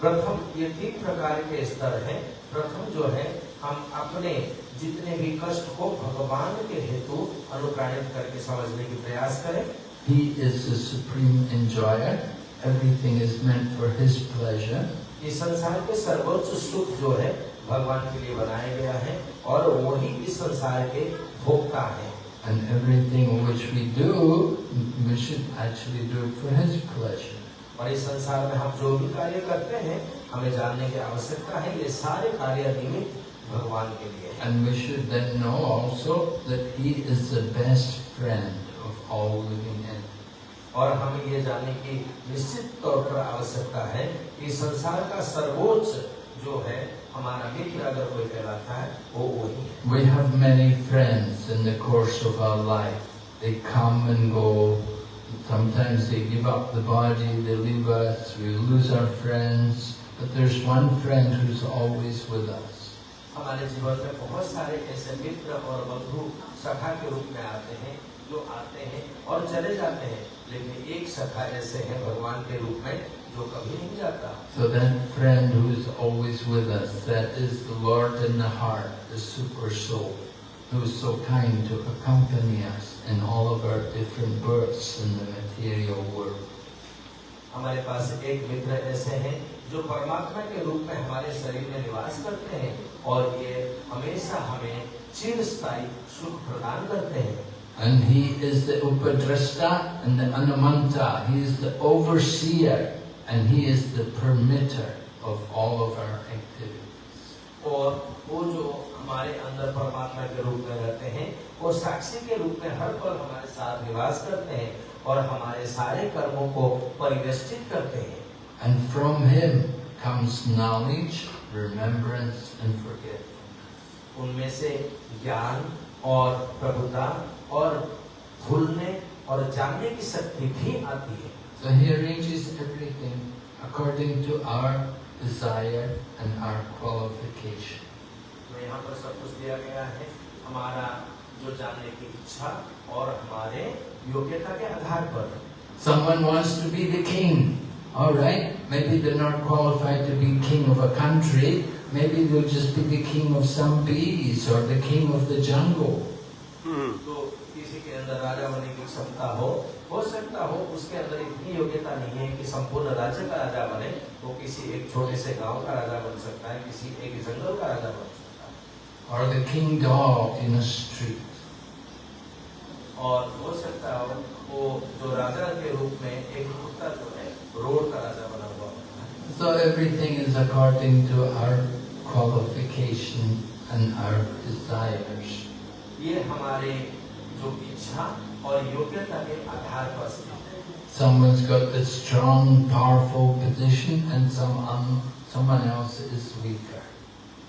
प्रथम ये तीन प्रकार के स्तर हैं प्रथम जो है हम अपने जितने भी कष्ट को भगवान के हेतु अनुप्राणित करके समझने की प्रयास करें He is the supreme enjoyer. Everything is meant for His pleasure. इस संसार के सर्वोच्च सुख जो है भगवान के लिए बनाया गया है और वही इस संसार के भोक्ता है And everything which we do, we should actually do it for His pleasure. और इस संसार में हम जो भी कार्य करते हैं हमें जानने की आवश्यकता है ये सारे कार्य निमित्त भगवान के लिए And we should then know also that He is the best friend of all living entities. और हमें ये जानने की निश्चित तौर पर आवश्यकता है कि संसार का सर्वोच्च जो है हमारा मित्र अगर कोई कहलाता है वो वही है We have many friends in the course of our life. They come and go. Sometimes they give up the body, they leave us, we lose our friends. But there's one friend who's always with us. हमारे जीवन में बहुत सारे ऐसे मित्र और बंधु सखा के रूप में आते हैं जो आते हैं और चले जाते हैं लेकिन एक सखा ऐसे हैं भगवान के रूप में जो कभी नहीं जाता So that friend who is always with us, that is the Lord in the heart, the super soul, who is so kind to accompany us in all of our different births in the material world. हमारे पास एक मित्र ऐसे हैं जो परमात्मा के रूप में हमारे शरीर में निवास करते हैं और ये हमेशा हमें चिरस्थायी सुख प्रदान करते हैं And he is the Upadrashta and the Anamanta. He is the overseer and he is the permitter of all of our activities. और वो जो हमारे अंदर परमात्मा के रूप में रहते हैं वो साक्षी के रूप में हर पल हमारे साथ निवास करते हैं और हमारे सारे कर्मों को परिवेष्टित करते हैं And from him comes knowledge, remembrance and forgetfulness. उनमें से ज्ञान और प्रभुता और भूलने और जानने की शक्ति भी आती है So he arranges everything according to our desire and our qualification. यहाँ पर सब कुछ दिया गया है हमारा जो जानने की इच्छा और हमारे योग्यता के आधार पर Someone wants to be the king. All right, maybe they're not qualified to be king of a country. Maybe they'll just be the king of some bees or the king of the jungle. तो किसी के अंदर राजा बनने की क्षमता हो हो सकता हो उसके अंदर इतनी योग्यता नहीं है कि संपूर्ण राज्य का राजा बने वो किसी एक छोटे से गाँव का राजा बन सकता है किसी एक जंगल का राजा बन सकता है or the king dog in a street. और हो सकता हो वो जो राजा के रूप में एक कुत्ता जो है रोड का राजा बना हुआ होता है So everything is according to our qualification and our desires. ये हमारे जो इच्छा और योग्यता के आधार पर स्थित है Someone's got a strong, powerful position and some um, someone else is weaker.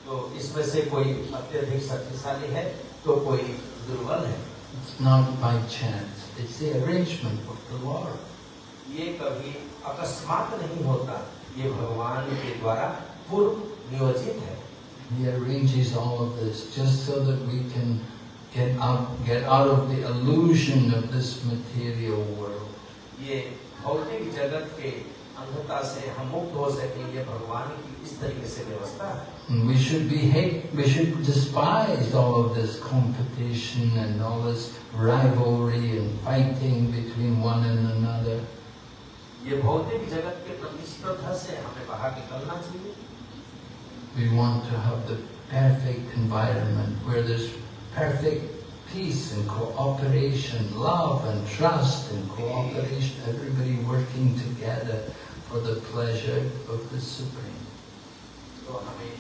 तो इसमें से कोई अत्यधिक शक्तिशाली है तो कोई दुर्बल है It's not by chance. It's the arrangement of the Lord. ये कभी अकस्मात नहीं होता ये भगवान के द्वारा पूर्व नियोजित है He arranges all of this just so that we can get out, get out of the illusion of this material world. ये भौतिक जगत के अंधता से हम मुक्त हो सके ये भगवान की इस तरीके से व्यवस्था है And we should be hate, we should despise all of this competition and all this rivalry and fighting between one and another. ये भौतिक जगत के प्रतिस्पर्धा से हमें बाहर निकलना चाहिए We want to have the perfect environment where there's perfect peace and cooperation, love and trust and cooperation, everybody working together for the pleasure of the Supreme. तो हमें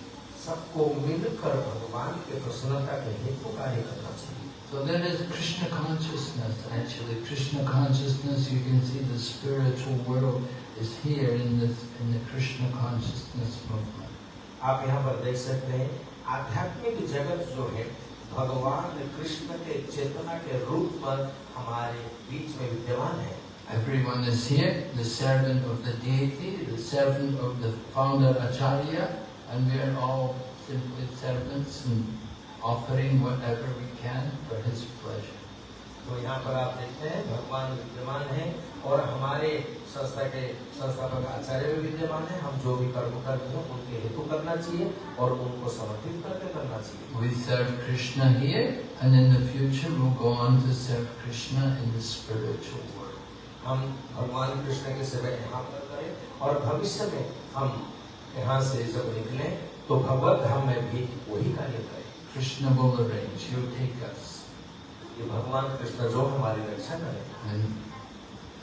सबको मिलकर भगवान के प्रसन्नता के हेतु कार्य करना चाहिए So there is Krishna consciousness actually. Krishna consciousness, you can see the spiritual world is here in this in the Krishna consciousness movement. आप यहाँ पर देख सकते हैं आध्यात्मिक जगत जो है भगवान कृष्ण के चेतना के रूप में हमारे बीच में विद्यमान है Everyone is here, the servant of the deity, the servant of the founder Acharya, and we are all simply servants and offering whatever we can for his pleasure. तो यहाँ पर आप देखते हैं भगवान विद्यमान है और हमारे संस्था के संस्थापक आचार्य भी विद्यमान है हम जो भी कर्म करते हैं उनके हेतु करना चाहिए और उनको समर्पित करके करना चाहिए We serve Krishna here, and in the future we'll go on to serve Krishna in the spiritual world. हम भगवान कृष्ण की सेवा यहाँ पर करें और भविष्य में हम यहाँ से जब निकले तो भगवत धाम में भी वही कार्य करें Krishna will arrange, take us. ये भगवान कृष्ण जो हमारी रक्षा करें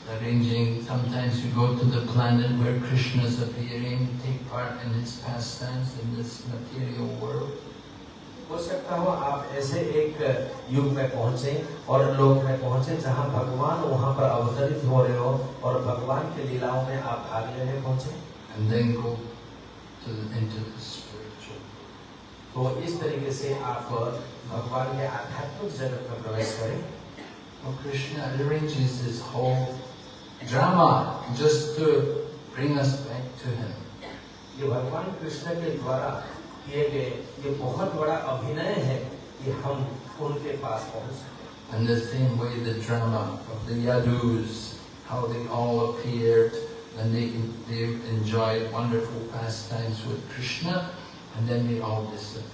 arranging, sometimes we go to the planet where Krishna is appearing, take part in his pastimes in this material world. हो सकता हो आप ऐसे एक युग में पहुँचे और लोक में पहुँचे जहाँ भगवान वहाँ पर अवतरित हो रहे हो और भगवान के लीलाओं में आप भाग लेने पहुँचे and then go to the, into the spiritual. तो इस तरीके से आप भगवान के आध्यात्मिक जगत में प्रवेश करें Well, Krishna arranges this whole drama just to bring us back to Him. ये भगवान कृष्ण के द्वारा किए गए ये बहुत बड़ा अभिनय है कि हम उनके पास पहुँच And the same way the drama of the Yadus, how they all appeared and they, they enjoyed wonderful pastimes with Krishna and then they all disappeared.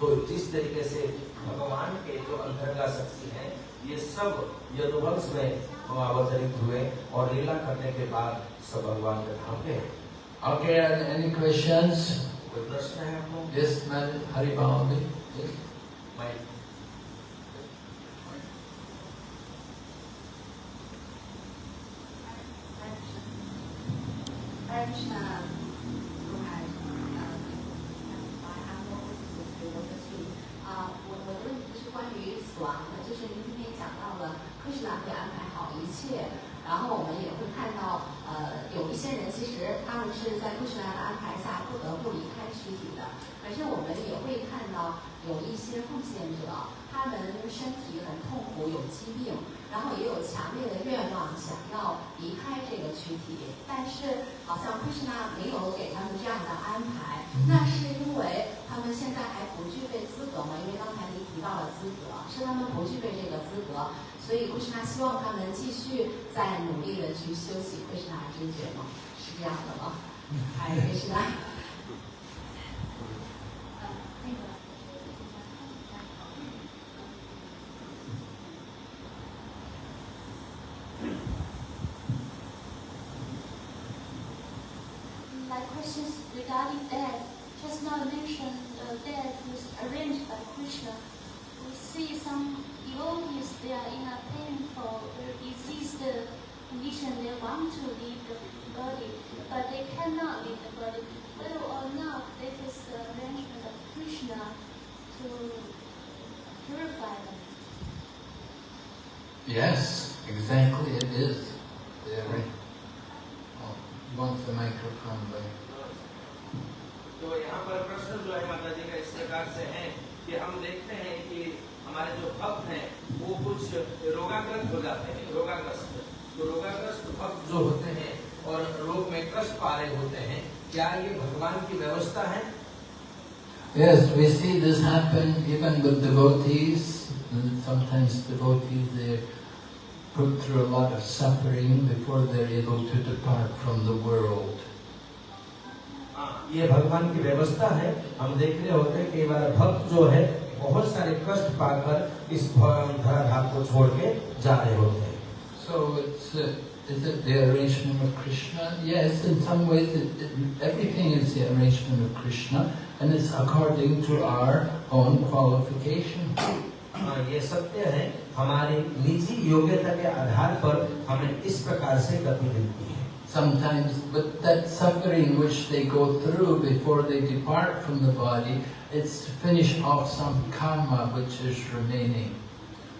तो जिस तरीके से भगवान के जो अंतरंगा शक्ति है ये सब यदुवंश में अवतरित हुए और लीला करने के बाद सब भगवान के धाम पे हैं। Okay, and any questions? कोई प्रश्न है आपको Yes, Madam Haribalavi? Yes? मैं Krishna 是吧？suffering before they're able to depart from the world. हाँ, ये भगवान की व्यवस्था है हम देख रहे होते हैं कई बार भक्त जो है बहुत सारे कष्ट पाकर इस धराधाम को छोड़ के जा रहे होते हैं So it's uh, is it the arrangement of Krishna? Yes, in some ways it, it, everything is the arrangement of Krishna, and it's according to our own qualification. हाँ, ये सत्य है हमारी निजी योग्यता के आधार पर हमें इस प्रकार से गति मिलती है Sometimes, but that suffering which they go through before they depart from the body, it's to finish off some karma which is remaining.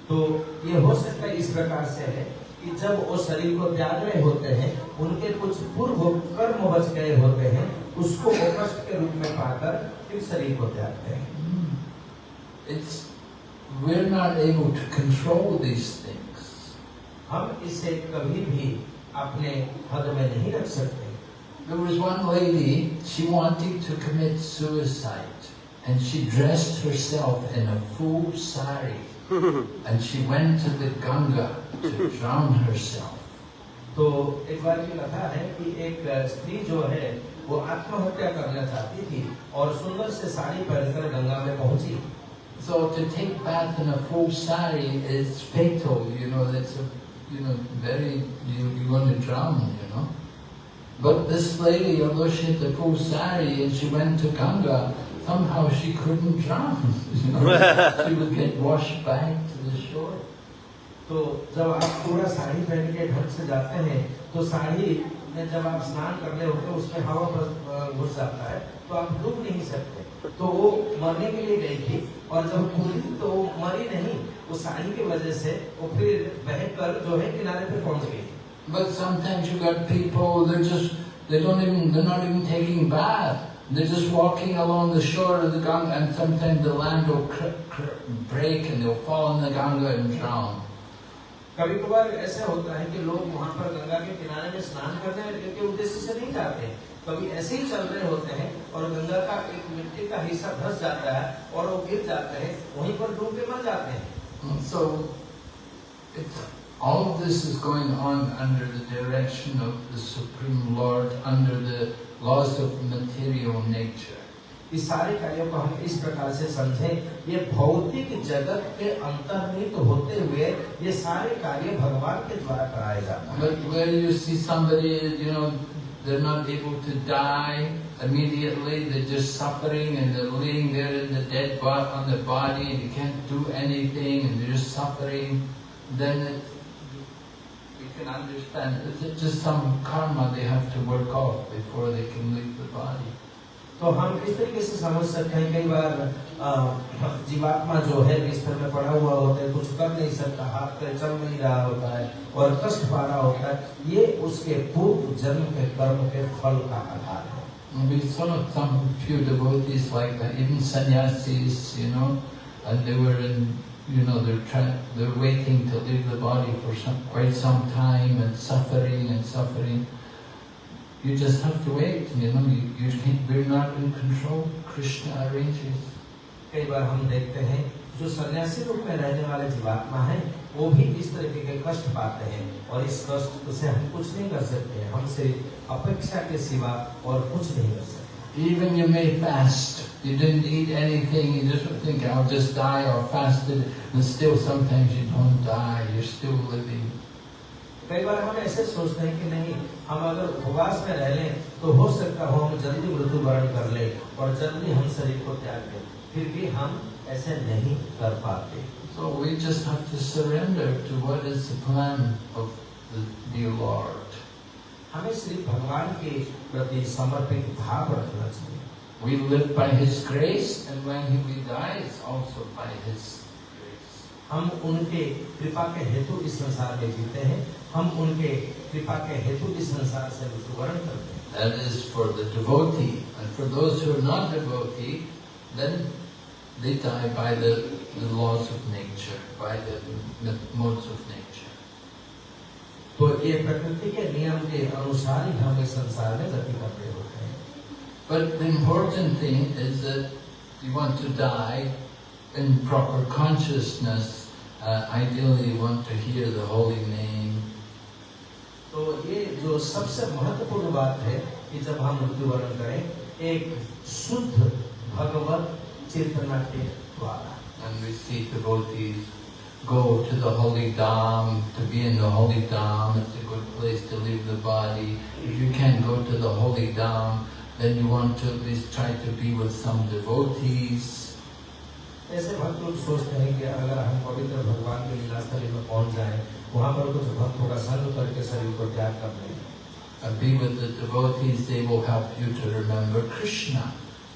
तो ये हो सकता है इस प्रकार से है कि जब वो शरीर को त्याग रहे होते हैं उनके कुछ पूर्व कर्म बच गए होते हैं उसको कष्ट के रूप में पाकर फिर शरीर को त्यागते हैं It's we're not able to control these things. हम इसे कभी भी अपने हद में नहीं रख सकते There was one lady, she wanted to commit suicide, and she dressed herself in a full sari, and she went to the Ganga to drown herself. तो एक बार की कथा है कि एक स्त्री जो है वो आत्महत्या करना चाहती थी और सुंदर से साड़ी पहनकर गंगा में पहुंची So to take bath in a full sari is fatal, you know, that's a, you know, very, you, you're going to drown, you know. But this lady, although she had the full sari and she went to Ganga, somehow she couldn't drown, you know. she would get washed back to the shore. तो जब आप पूरा साड़ी पहन के ढंग से जाते हैं तो साड़ी में जब आप स्नान करने होते हैं उसमें हवा बस- घुस जाता है तो आप डूब नहीं सकते तो वो मरने के लिए गई थी और जब पूरी तो वो मरी नहीं वो साड़ी की वजह से वो फिर बहकर जो है किनारे पे पहुँच गई But sometimes you got people, they're just, they don't even, they're not even taking bath. They're just walking along the shore of the Ganga and sometimes the land will cr- cr- break and they'll fall in the Ganga and drown. कभी कभार ऐसा होता है कि लोग वहाँ पर गंगा के किनारे में स्नान करने के उद्देश्य से नहीं जाते हैं कभी ऐसे ही चल रहे होते हैं और गंगा का एक मिट्टी का हिस्सा धस जाता है और वो गिर जाते हैं वहीं पर डूब के मर जाते हैं। And So, all of this is going on under the direction of the Supreme Lord, under the laws of material nature. इस सारे कार्यों को हम इस प्रकार से समझें। ये भौतिक जगत के अंतर्निहित होते हुए ये सारे कार्य भगवान के द्वारा कराए जाते हैं। They're not able to die immediately, they're just suffering and they're laying there in the dead body on the body and you can't do anything and they're just suffering, then it, we can understand it's just some karma they have to work off before they can leave the body. तो हम इस तरीके से समझ सकते हैं कई बार जीवात्मा जो है बिस्तर में पड़ा हुआ होता है कुछ कर नहीं सकता हाथ पैर चल नहीं रहा होता है और कष्ट पा रहा होता है ये उसके पूर्व जन्म के कर्म के फल का आधार है we saw some few devotees like that, even sannyasis, you know, and they were in you know, they're trying, they're waiting to leave the body for some, quite some time and suffering and suffering. You just have to wait, you know, you, you can't, we're not in control. Krishna arranges. कई बार हम देखते हैं जो सन्यासी रूप में रहने वाले जीवात्मा हैं वो भी इस तरीके के कष्ट पाते हैं और इस कष्ट से हम कुछ नहीं कर सकते हैं हम सिर्फ़ अपेक्षा के सिवा और कुछ नहीं कर सकते Even you may fast, you didn't eat anything, you just think, I'll just die or fasted, and still sometimes you don't die, you're still living. कई बार हम ऐसे सोचते हैं कि नहीं हम अगर उपवास में रह लें तो हो सकता हो हम जल्दी मृत्यु वरण कर ले और जल्दी हम शरीर को त्याग दें फिर भी हम ऐसे नहीं कर पाते So we just have to surrender to what is the plan of the dear Lord. हमें सिर्फ़ भगवान के प्रति समर्पित भाव रखना चाहिए We live by His grace, and when He we die, it's also by His grace. हम उनके कृपा के हेतु इस संसार में जीते हैं हम उनके कृपा के हेतु इस संसार से मृत्युवरण करते हैं That is for the devotee. And for those who are not devotee, then they die by the, the laws of nature, by the, the modes of nature. तो ये प्रकृति के नियम के अनुसार ही हम इस संसार में गति करते होते हैं But the important thing is that you want to die in proper consciousness. Uh, ideally, you want to hear the holy name. तो ये जो सबसे महत्वपूर्ण बात है कि जब हम मृत्युवरण करें एक शुद्ध भगवत चेतना के द्वारा And we see devotees go to the holy dham, to be in the holy dham. It's a good place to leave the body. If you can't go to the holy dham, then you want to at least try to be with some devotees. ऐसे भक्त लोग सोचते हैं कि अगर हम पवित्र भगवान के लीला स्थली में पहुँच जाएँ, वहां पर कुछ भक्तों का संग करके शरीर को त्याग कर लें And be with the devotees, they will help you to remember Krishna.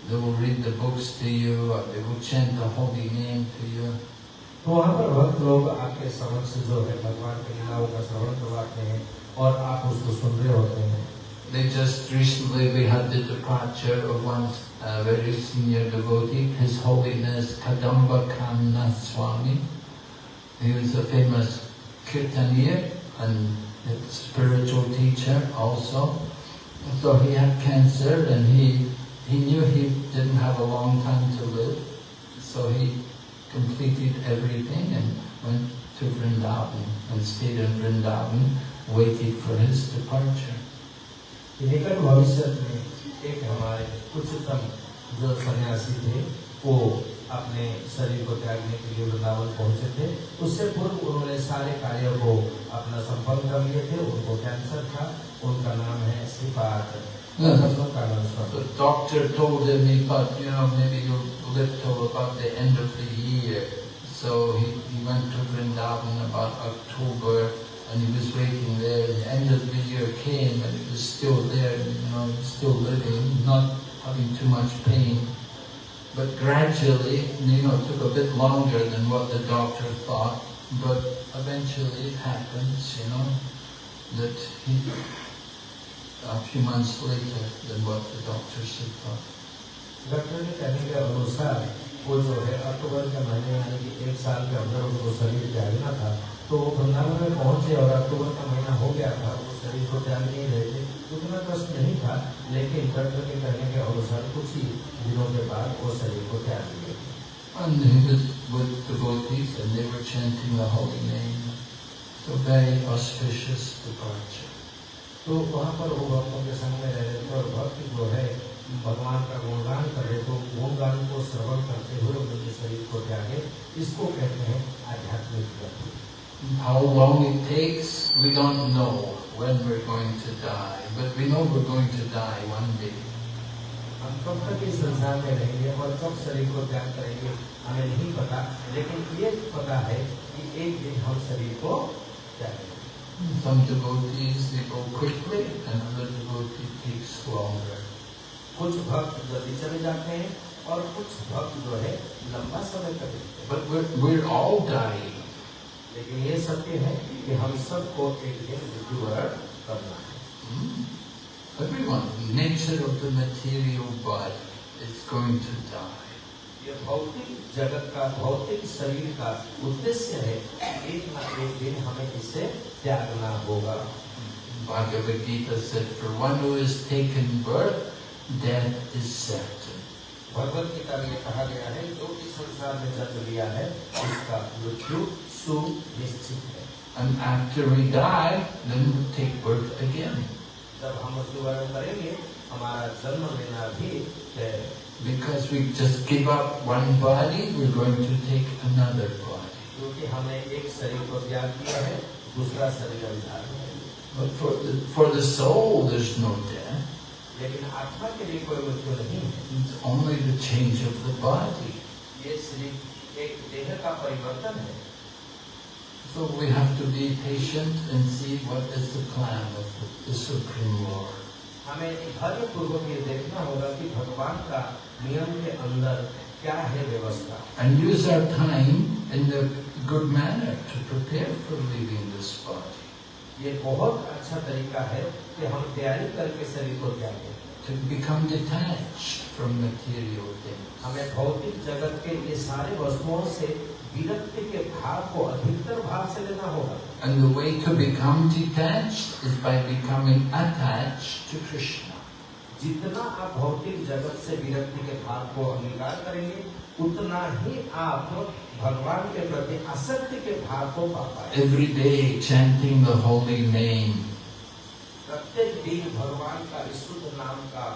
They will read the books to you, or they will chant the holy name to you. तो वहाँ पर भक्त लोग आपके समक्ष जो है भगवान की लीलाओं का श्रवण करवाते हैं और आप उसको सुन रहे होते हैं They just recently we had the departure of one uh, very senior devotee, His Holiness Kadamba Kanna Swami. He was a famous kirtanier and a spiritual teacher also. So he had cancer and he, he knew he didn't have a long time to live. So he completed everything and went to Vrindavan and stayed in Vrindavan, waited for his departure. निकट भविष्य में एक हमारे उच्चतम जो सन्यासी थे वो अपने शरीर को त्यागने के लिए वृंदावन पहुंचे थे उससे पूर्व उन्होंने सारे कार्यों को अपना संपन्न कर लिए थे उनको कैंसर था उनका नाम है Shripad The doctor told him he thought, you know, maybe you'll live till about the end of the year. So he, he went to Vrindavan about October and he was waiting there. The end of the year came and he was still there, you know, still living, not having too much pain. But gradually, you know, it took a bit longer than what the doctor thought, But eventually it happens, you know, that he, a few months later than what the doctors had thought. Doctor के कहने के अनुसार वो जो है अक्टूबर के महीने यानी कि एक साल के अंदर उनको शरीर त्यागना था तो वो वृंदावन में पहुँचे और अक्टूबर का महीना हो गया था वो शरीर को त्याग नहीं रहे थे उतना कष्ट नहीं था लेकिन डॉक्टर के कहने के अनुसार कुछ ही दिनों के बाद वो शरीर को त्याग दिए with devotees and they were chanting the holy name. So very auspicious departure. तो वहाँ पर वो भक्तों के संग में रह रहे थे और भक्त जो है भगवान का गुणगान कर रहे तो गुणगान को श्रवण करते हुए उनके शरीर को त्यागे इसको कहते हैं आध्यात्मिक गति How long it takes, we don't know when we're going to die, but we know we're going to die one day. हम कब तक इस संसार में रहेंगे और कब शरीर को त्याग करेंगे हमें नहीं पता लेकिन ये पता है कि एक दिन हम शरीर को त्यागेंगे Some devotees, they go quickly and other devotees takes longer. कुछ भक्त जल्दी चले जाते हैं और कुछ भक्त जो है लंबा समय तक रहते But we're, we're all dying. लेकिन ये सत्य है कि हम सबको एक दिन करना है Hmm? Everyone, nature of the material body is going to die. ये भौतिक जगत का भौतिक शरीर का उद्देश्य है एक न एक दिन हमें इसे त्यागना होगा Bhagavad Gita said, for one who has taken birth, death is certain. Bhagavad Gita में कहा गया है जो इस संसार में जन्म लिया है उसका मृत्यु सुनिश्चित है And after we die, then we take birth again. जब हम मृत्युवरण करेंगे हमारा जन्म लेना भी है Because we just give up one body, we're going to take another body. क्योंकि हमने एक शरीर को त्याग किया है दूसरा शरीर अभी धारण है But for the, for the soul, there's no death. लेकिन आत्मा के लिए कोई मृत्यु नहीं है It's only the change of the body. ये शरीर एक देह का परिवर्तन है So we have to be patient and see what is the plan of the, हमें धैर्य पूर्वक ये देखना होगा कि भगवान का नियम के अंदर क्या है व्यवस्था And use our time in the good manner to prepare for leaving this body. ये बहुत अच्छा तरीका है कि हम तैयारी करके शरीर को त्यागें To become detached from material things. हमें भौतिक जगत के ये सारे वस्तुओं से विरक्ति के भाव को अधिकतर भाव से लेना होगा And the way to become detached is by becoming attached to Krishna. जितना आप भौतिक जगत से विरक्ति के भाव को अंगीकार करेंगे उतना ही आप भगवान के प्रति आसक्ति के भाव को पा पाएँगे Every day chanting the holy name, प्रत्येक दिन भगवान का विशुद्ध नाम का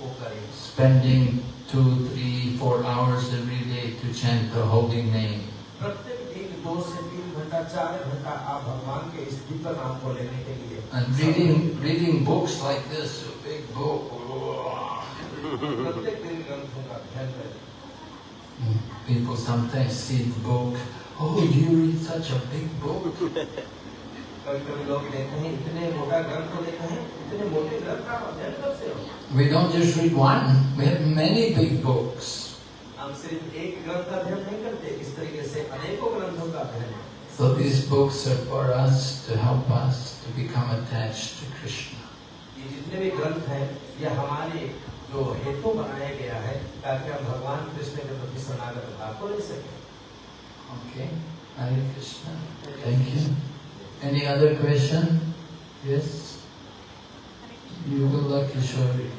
वो करें spending two, three, four hours every day to chant the holy name. प्रत्येक दिन दो से तीन घंटा चार घंटा आप भगवान के इस दिव्य नाम को लेने के लिए And reading, reading books like this, a big book. प्रत्येक दिन ग्रंथों का अध्ययन करें People sometimes see the book, oh, you read such a big book. कभी कभी लोग देखते हैं इतने मोटा ग्रंथ को देखते हैं इतने मोटे ग्रंथ का आप अध्ययन कब से हो We don't just read one, we have many big books. हम सिर्फ़ एक ग्रंथ का अध्ययन नहीं करते इस तरीके से अनेकों ग्रंथों का अध्ययन So these books are for us to help us to become attached to Krishna. ये जितने भी ग्रंथ हैं ये हमारे जो हेतु बनाया गया है ताकि हम भगवान कृष्ण के प्रति शरणागत भाव को ले सकें Okay? Hare Krishna. Thank you. Any other question? Yes? You will lucky Kishori.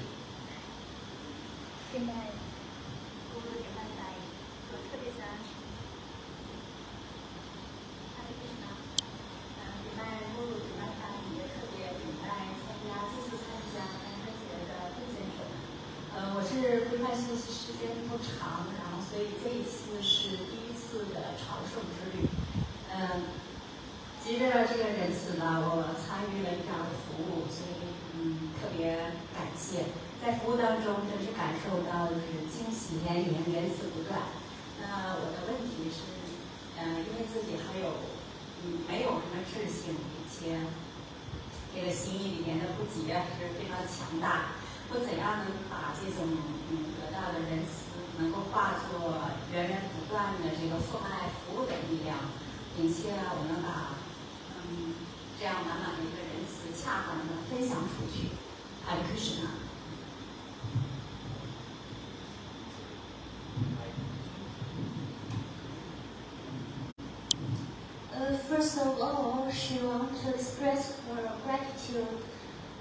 First of all, she wants to express her gratitude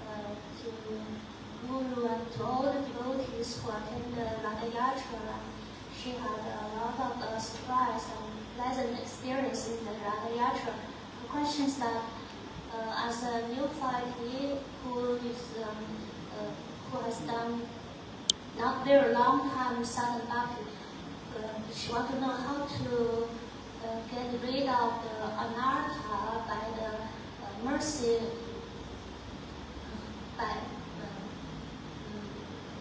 uh, to Guru and to all the devotees who attended the Radha Yatra. She had a lot of uh, surprise and pleasant experience in the Radha Yatra. The question is that uh, as a new neophyte who is um, uh, who has done not very long time sadhana bhakti, uh, she want to know how to get rid of the anartha by the uh, mercy, by uh,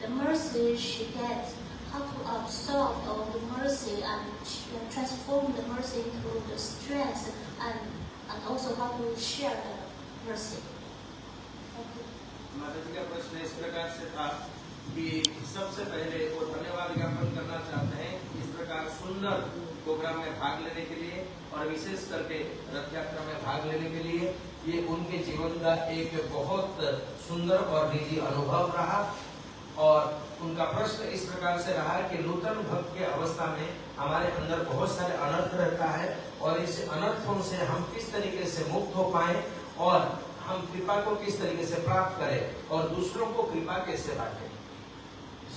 the mercy she gets, how to absorb all the mercy and tr- transform the mercy into the strength and, and also how to share the mercy. Thank you. माता जी का प्रश्न इस प्रकार से था कि सबसे पहले वो धन्यवाद ज्ञापन करना चाहते हैं इस प्रकार सुंदर प्रोग्राम में भाग लेने के लिए और विशेष करके रथ यात्रा में भाग लेने के लिए, ये उनके जीवन का एक बहुत सुंदर और निजी अनुभव रहा। और उनका प्रश्न इस प्रकार से रहा कि नूतन भक्त के अवस्था में हमारे अंदर बहुत सारे अनर्थ रहता है और इस अनर्थों से हम किस तरीके से मुक्त हो पाए और हम कृपा को किस तरीके से प्राप्त करें और दूसरों को कृपा कैसे बांटें।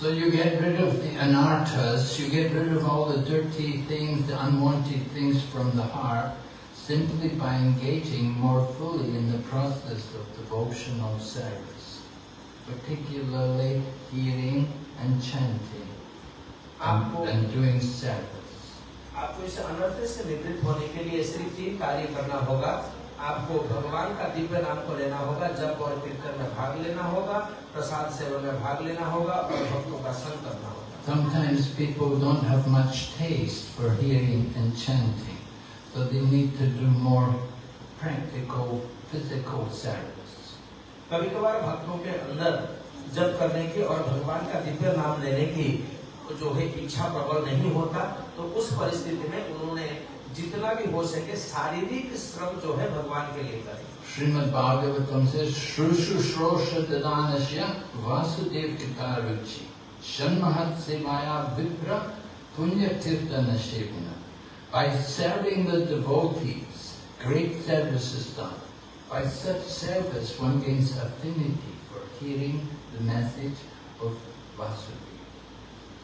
So you get rid of the anarthas, you get rid of all the dirty things, the unwanted things from the heart, simply by engaging more fully in the process of devotional service, particularly hearing and chanting and, and doing service. आपको इस अनर्थ से निवृत्त होने के लिए सिर्फ तीन कार्य करना होगा आपको भगवान का दिव्य नाम को लेना होगा जब और कीर्तन में भाग लेना होगा प्रसाद सेवा में भाग लेना होगा और भक्तों का संग करना होगा Sometimes people don't have much taste for hearing and chanting, so they need to do more practical, physical service. कभी कभार भक्तों के अंदर जप करने की और भगवान का दिव्य नाम लेने की जो है इच्छा प्रबल नहीं होता तो उस परिस्थिति में उन्होंने जितना भी हो सके शारीरिक श्रम जो है भगवान के लिए करें Srimad Bhagavatam says, Shrushu Shrosha Dadanasya Vasudev Kitaruchi Shanmahat Sevaya Vipra Punya Tirtana Shevana. By serving the devotees, great service is done. By such service, one gains affinity for hearing the message of Vasudeva.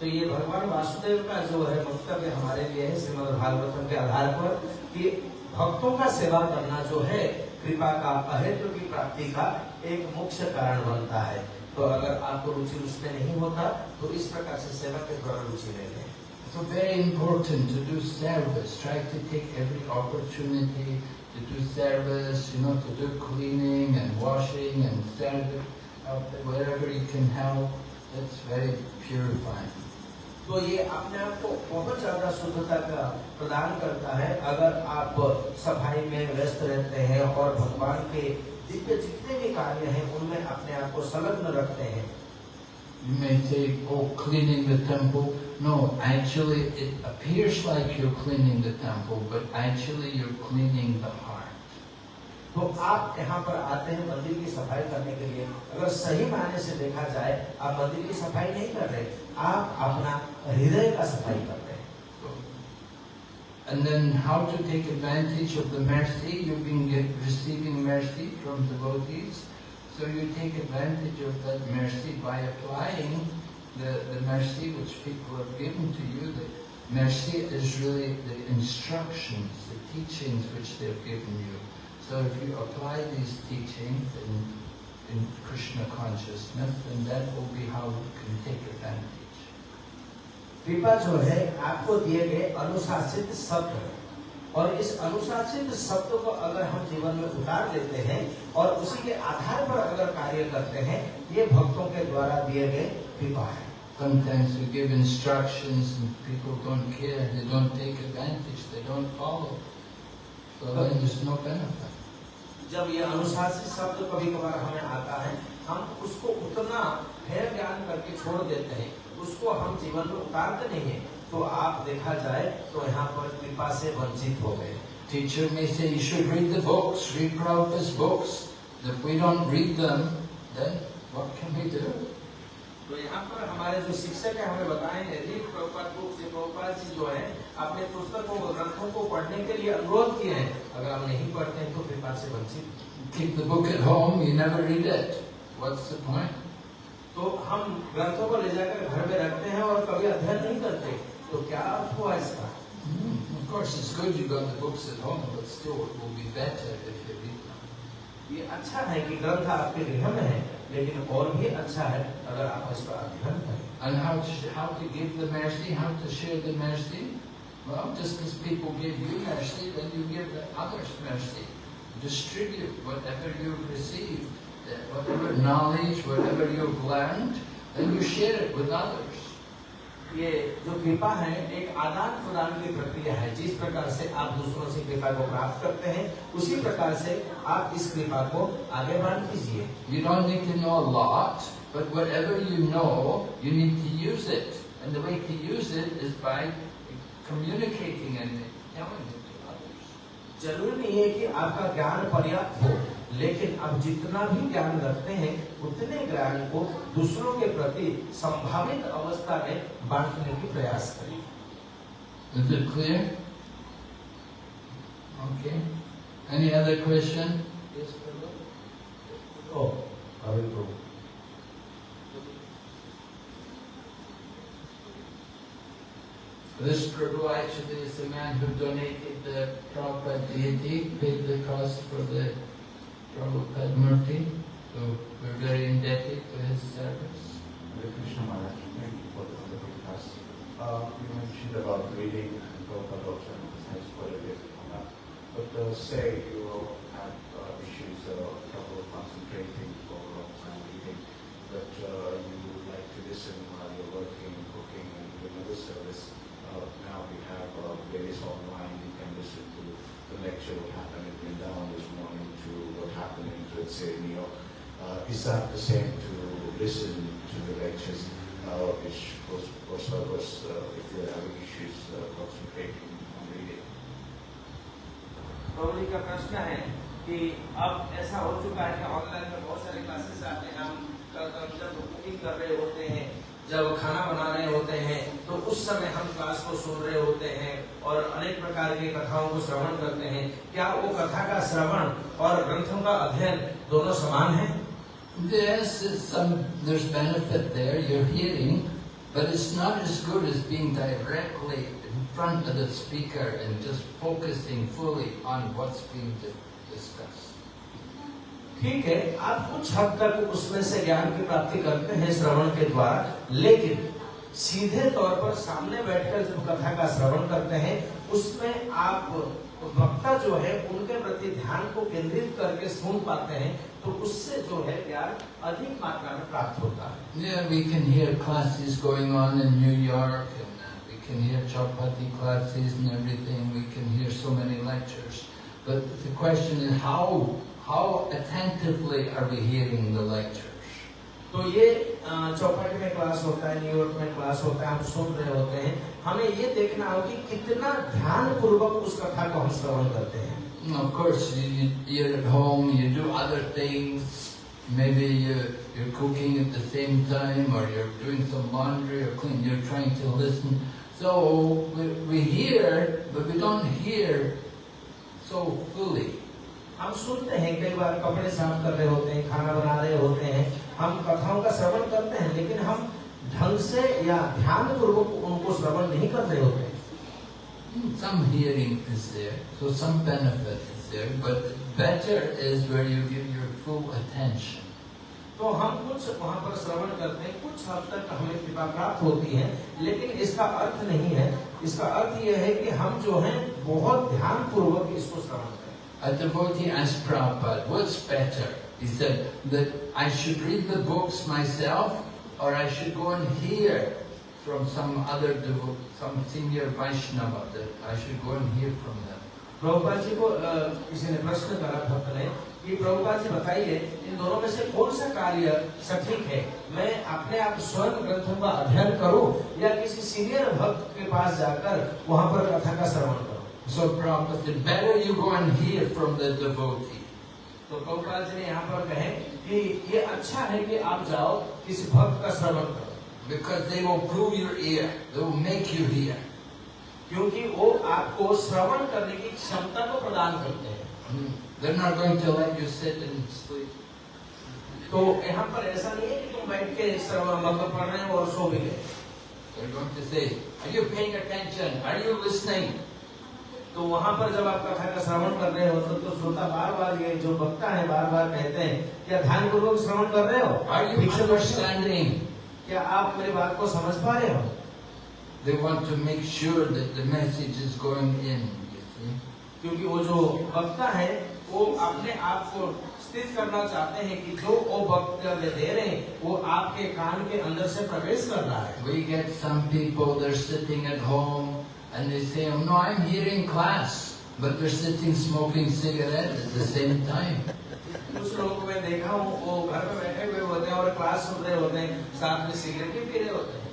तो ये भगवान वासुदेव का जो है वक्तव्य हमारे लिए है श्रीमद भागवतम के आधार पर कि भक्तों का सेवा करना जो है कृपा का अहेतु की प्राप्ति का एक मुख्य कारण बनता है तो अगर आपको रुचि उसमें नहीं होता तो इस प्रकार से सेवा के द्वारा रुचि ले लें So very important to do service. Try to take every opportunity to do service, you know, to do cleaning and washing and service, wherever you can help. That's very purifying. तो ये अपने आप को बहुत ज़्यादा शुद्धता का प्रदान करता है अगर आप सफ़ाई में व्यस्त रहते हैं और भगवान के दिव्य जितने भी कार्य हैं उनमें अपने आप को संलग्न रखते हैं You may say, oh, cleaning the temple. No, actually it appears like you're cleaning the temple, but actually you're cleaning the heart. तो आप यहाँ पर आते हैं मंदिर की सफ़ाई करने के लिए अगर सही मायने से देखा जाए आप मंदिर की सफ़ाई नहीं कर रहे आप अपना हृदय का सफाई कर रहे हैं And then how to take advantage of the mercy, you've been get, receiving mercy from devotees. So you take advantage of that mercy by applying the, the mercy which people have given to you. The mercy is really the instructions, the teachings which they've given you. So if you apply these teachings in, in Krishna consciousness, then that will be how you can take advantage. कृपा जो है आपको दिए गए अनुशासित शब्द है। और इस अनुशासित शब्द को अगर हम जीवन में उतार लेते हैं और उसी के आधार पर अगर कार्य करते हैं ये भक्तों के द्वारा दिए गए कृपा है Sometimes we give instructions and people don't care, they don't take advantage, they don't follow. So then there's no benefit. जब ये अनुशासित शब्द कभी कभार हमें आता है हम उसको उतना है ज्ञान करके छोड़ देते हैं उसको हम जीवन में उतारते नहीं है तो आप देखा जाए तो यहाँ पर कृपा से वंचित हो गए Teacher may say you should read the books, read Prabhupada's books. If we don't read them, then what can we do? तो यहाँ पर हमारे जो शिक्षक है हमें बताए हैं रीड प्रभुपाद बुक से प्रभुपाद जी जो है अपने पुस्तकों को ग्रंथों को पढ़ने के लिए अनुरोध किए हैं अगर हम नहीं पढ़ते हैं तो कृपा से वंचित Keep the book at home, you never read it. What's the point? तो हम ग्रंथों को ले जाकर घर में रखते हैं और कभी अध्ययन नहीं करते तो क्या अर्थ हुआ इसका Hmm, Of course, it's good you got the books at home, but still it will be better if you read them. ये अच्छा है कि ग्रंथ आपके गृह में है लेकिन और भी अच्छा है अगर आप इस पर अध्ययन करें And how to, how to give the mercy, how to share the mercy? Well, just because people give you mercy, then you give the others mercy. Distribute whatever you've received, uh, whatever knowledge, whatever you've learned, then you share it with others. ये जो कृपा है एक आदान प्रदान की प्रक्रिया है। जिस प्रकार से आप दूसरों से कृपा को प्राप्त करते हैं उसी प्रकार से आप इस कृपा को आगे बढ़ दीजिए। यू ज़रूरी नहीं है कि आपका ज्ञान पर्याप्त हो। लेकिन अब जितना भी ज्ञान रखते हैं उतने ज्ञान को दूसरों के प्रति संभावित अवस्था में बांटने की प्रयास करें Is it clear? Okay. Any other question? Yes, Prabhu? ओ अभी तो This Prabhu actually is the man who donated the Prabhupada deity, paid the cost for the Prabhupada Murti. So we're very indebted to his service. Hare Krishna Maharaj, thank you for the wonderful class. Uh, you mentioned about reading and Prabhupada also emphasized quite a bit on that. But uh, say you will have uh, issues, uh, trouble concentrating for a long time reading, but uh, you would like to listen while you're working, cooking, and doing other service. Uh, now we have uh, various online, you can listen to the lecture, what happened in Vrindavan York. Uh, is that the same to listen to the lectures, uh, which was for us, uh, if you're having issues uh, concentrating on reading? का प्रश्न है कि अब ऐसा हो चुका है कि ऑनलाइन में बहुत सारे क्लासेस आते हैं हम कल क- जब कुकिंग कर रहे होते हैं जब खाना बना रहे होते हैं तो उस समय हम क्लास को सुन रहे होते हैं और अनेक प्रकार की कथाओं को श्रवण करते हैं क्या वो कथा का श्रवण और ग्रंथों का अध्ययन दोनों समान है Yes, some, there's benefit there, you're hearing, but it's not as good as being directly in front of the speaker and just focusing fully on what's being. ठीक है आप कुछ हद तक उसमें से ज्ञान की प्राप्ति करते हैं श्रवण के द्वारा लेकिन सीधे तौर पर सामने बैठकर जब कथा का श्रवण करते हैं उसमें आप वक्ता जो है उनके प्रति ध्यान को केंद्रित करके सुन पाते हैं तो उससे जो है ज्ञान अधिक मात्रा में प्राप्त होता है we can hear uh, Chapati classes and everything. We can hear so many lectures. But the question is, how how attentively are we hearing the lectures? तो ये अ, चौपाटी में क्लास होता है न्यूयॉर्क में क्लास होता है हम सुन रहे होते हैं हमें ये देखना हो कि कितना ध्यान पूर्वक उस कथा को हम श्रवण करते हैं And Of course, you, you, you're at home, you do other things. Maybe you, you're cooking at the same time, or you're doing some laundry or clean. You're trying to listen. So we, we hear, but we don't hear so fully. हम सुनते हैं कई बार कपड़े साफ़ कर रहे होते हैं खाना बना रहे होते हैं हम कथाओं का श्रवण करते हैं लेकिन हम ढंग से या ध्यान पूर्वक उनको श्रवण नहीं कर रहे होते Hmm, Some hearing is there, so some benefit is there, but better is where you give your full attention. तो हम कुछ वहाँ पर श्रवण करते हैं कुछ हद तक हमें कृपा प्राप्त होती है लेकिन इसका अर्थ नहीं है। इसका अर्थ यह है कि हम जो है बहुत ध्यान पूर्वक इसको श्रवण A devotee asked Prabhupada, what's better? He said that I should read the books myself or I should go and hear from some other devo- some senior Vaishnava, that I should go and hear from them. Prabhupada ji को अ, किसी ने प्रश्न करा भक्त ने कि प्रभुपाद जी बताइए इन दोनों में से कौन सा कार्य सटीक है मैं अपने आप स्वयं ग्रंथों का अध्ययन करूँ या किसी सीनियर भक्त के पास जाकर वहाँ पर कथा का श्रवण करूँ जो property better you go and hear from the devotee तो गोपाल जी ने यहाँ पर कहे कि ये अच्छा है कि आप जाओ इस भक्त का श्रवण करो। बिकॉज़ दे वो प्रूव योर ईयर दे वो मेक यू हियर क्योंकि वो आपको श्रवण करने की क्षमता को प्रदान करते हैं। hmm. They're not going to let you sit and sleep. तो यहाँ पर ऐसा नहीं है कि तुम बैठ के श्रवण मतलब पढ़ रहे हो और सो भी गए। They're going to say, are you paying attention? Are you listening? तो वहाँ पर जब आप कथा का श्रवण कर रहे हो तो, तो श्रोता बार बार ये जो वक्ता है बार बार कहते हैं क्या ध्यान पूर्वक श्रवण कर रहे हो? क्या आप मेरी बात को समझ पा रहे हो? They want to make sure that the message is going in, क्योंकि वो जो वक्ता है वो अपने आप को स्थित करना चाहते हैं कि जो वो वक्तव्य दे रहे हैं वो आपके कान के अंदर से प्रवेश कर रहा है। We get some people, they're sitting at home and they say, oh, no, I'm hearing class, but they're sitting smoking cigarettes at the same time. कुछ लोगों को मैं देखा हूँ वो घर में बैठे हुए होते हैं और क्लास सुन रहे होते हैं साथ में सिगरेट भी पी रहे होते हैं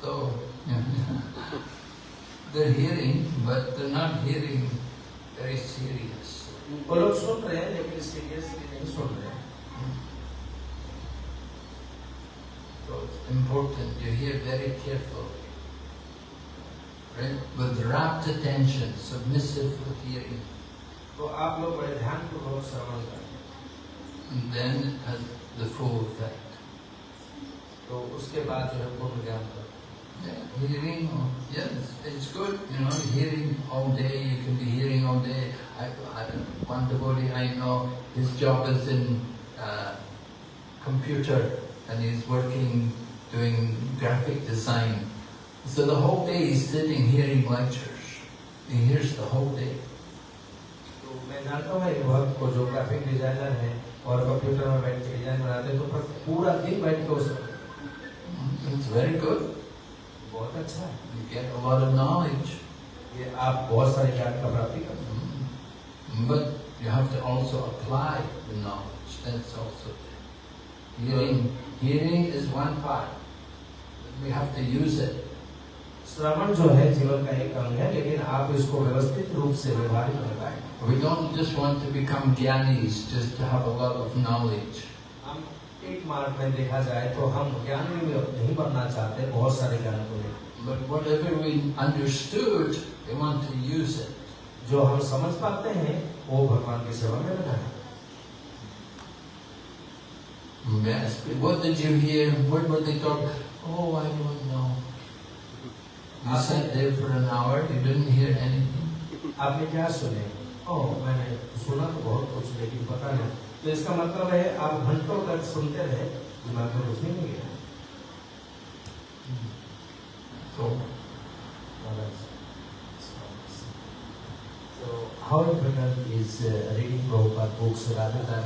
So, they're hearing, but they're not hearing very serious. वो लोग सुन रहे हैं लेकिन सीरियसली नहीं सुन रहे So it's important you hear very carefully. Right? With rapt attention, submissive hearing. तो आप लोग बड़े ध्यान पूर्वक श्रवण करें And then it has the full effect. तो उसके बाद जो है पूर्ण ज्ञान करें Yeah, hearing, oh, yes, it's good, you know, hearing all day, you can be hearing all day. I, I one devotee I know, his job is in uh, computer and he's working doing graphic design. So the whole day he's sitting hearing lectures. He hears the whole day. तो मैं जानता हूँ एक भक्त को जो graphic designer है और कंप्यूटर में बैठ के डिजाइन बनाते हैं तो पर पूरा दिन बैठ के उस It's very good. बहुत अच्छा है You get a lot of knowledge. ये आप बहुत सारे ज्ञान का प्राप्ति करते हैं Mm. But you have to also apply the knowledge. That's also hearing. Hearing is one part we have to use it श्रवण जो है जीवन का एक अंग है लेकिन आप इसको व्यवस्थित रूप से व्यवहार कर पाए we don't just want to become ज्ञानी just to have a lot of knowledge हम एक मार्ग में देखा जाए तो हम ज्ञानी नहीं बनना चाहते बहुत सारे ज्ञान को but whatever we understood we want to use it जो हम समझ पाते हैं वो भगवान की सेवा में लगाना Yes. but What did you hear? What were they talking? Oh, I don't know. You sat there for an hour. You didn't hear anything. आपने क्या सुने ओह मैंने सुना तो बहुत कुछ लेकिन पता नहीं तो इसका मतलब है आप घंटों तक सुनते रहे दिमाग में कुछ नहीं गया So So how important is uh, reading Prabhupada books rather than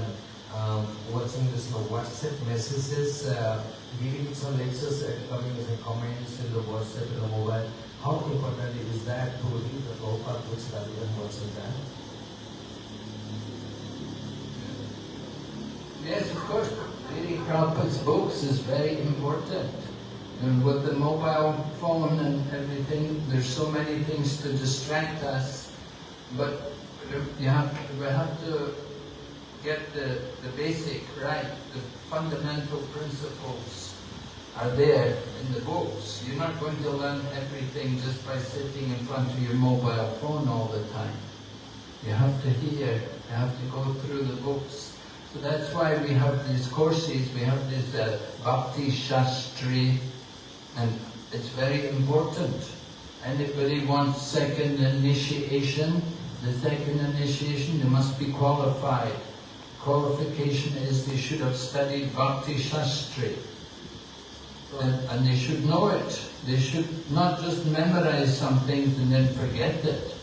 um, watching this know, WhatsApp messages, uh, giving some lectures and coming as a comments in the WhatsApp in the mobile? How important is that to read the Prabhupada books rather than watching that? Yes, of course. Reading Prabhupada's books is very important. And with the mobile phone and everything, there's so many things to distract us. But you have, we have to get the, the basic right, the fundamental principles are there in the books. You're not going to learn everything just by sitting in front of your mobile phone all the time. You have to hear, you have to go through the books. So that's why we have these courses, we have this uh, Bhakti Shastri, and it's very important. Anybody wants second initiation, the second initiation, they must be qualified Qualification is they should have studied Bhakti Shastri. And, and they should know it. They should not just memorize some things and then forget it.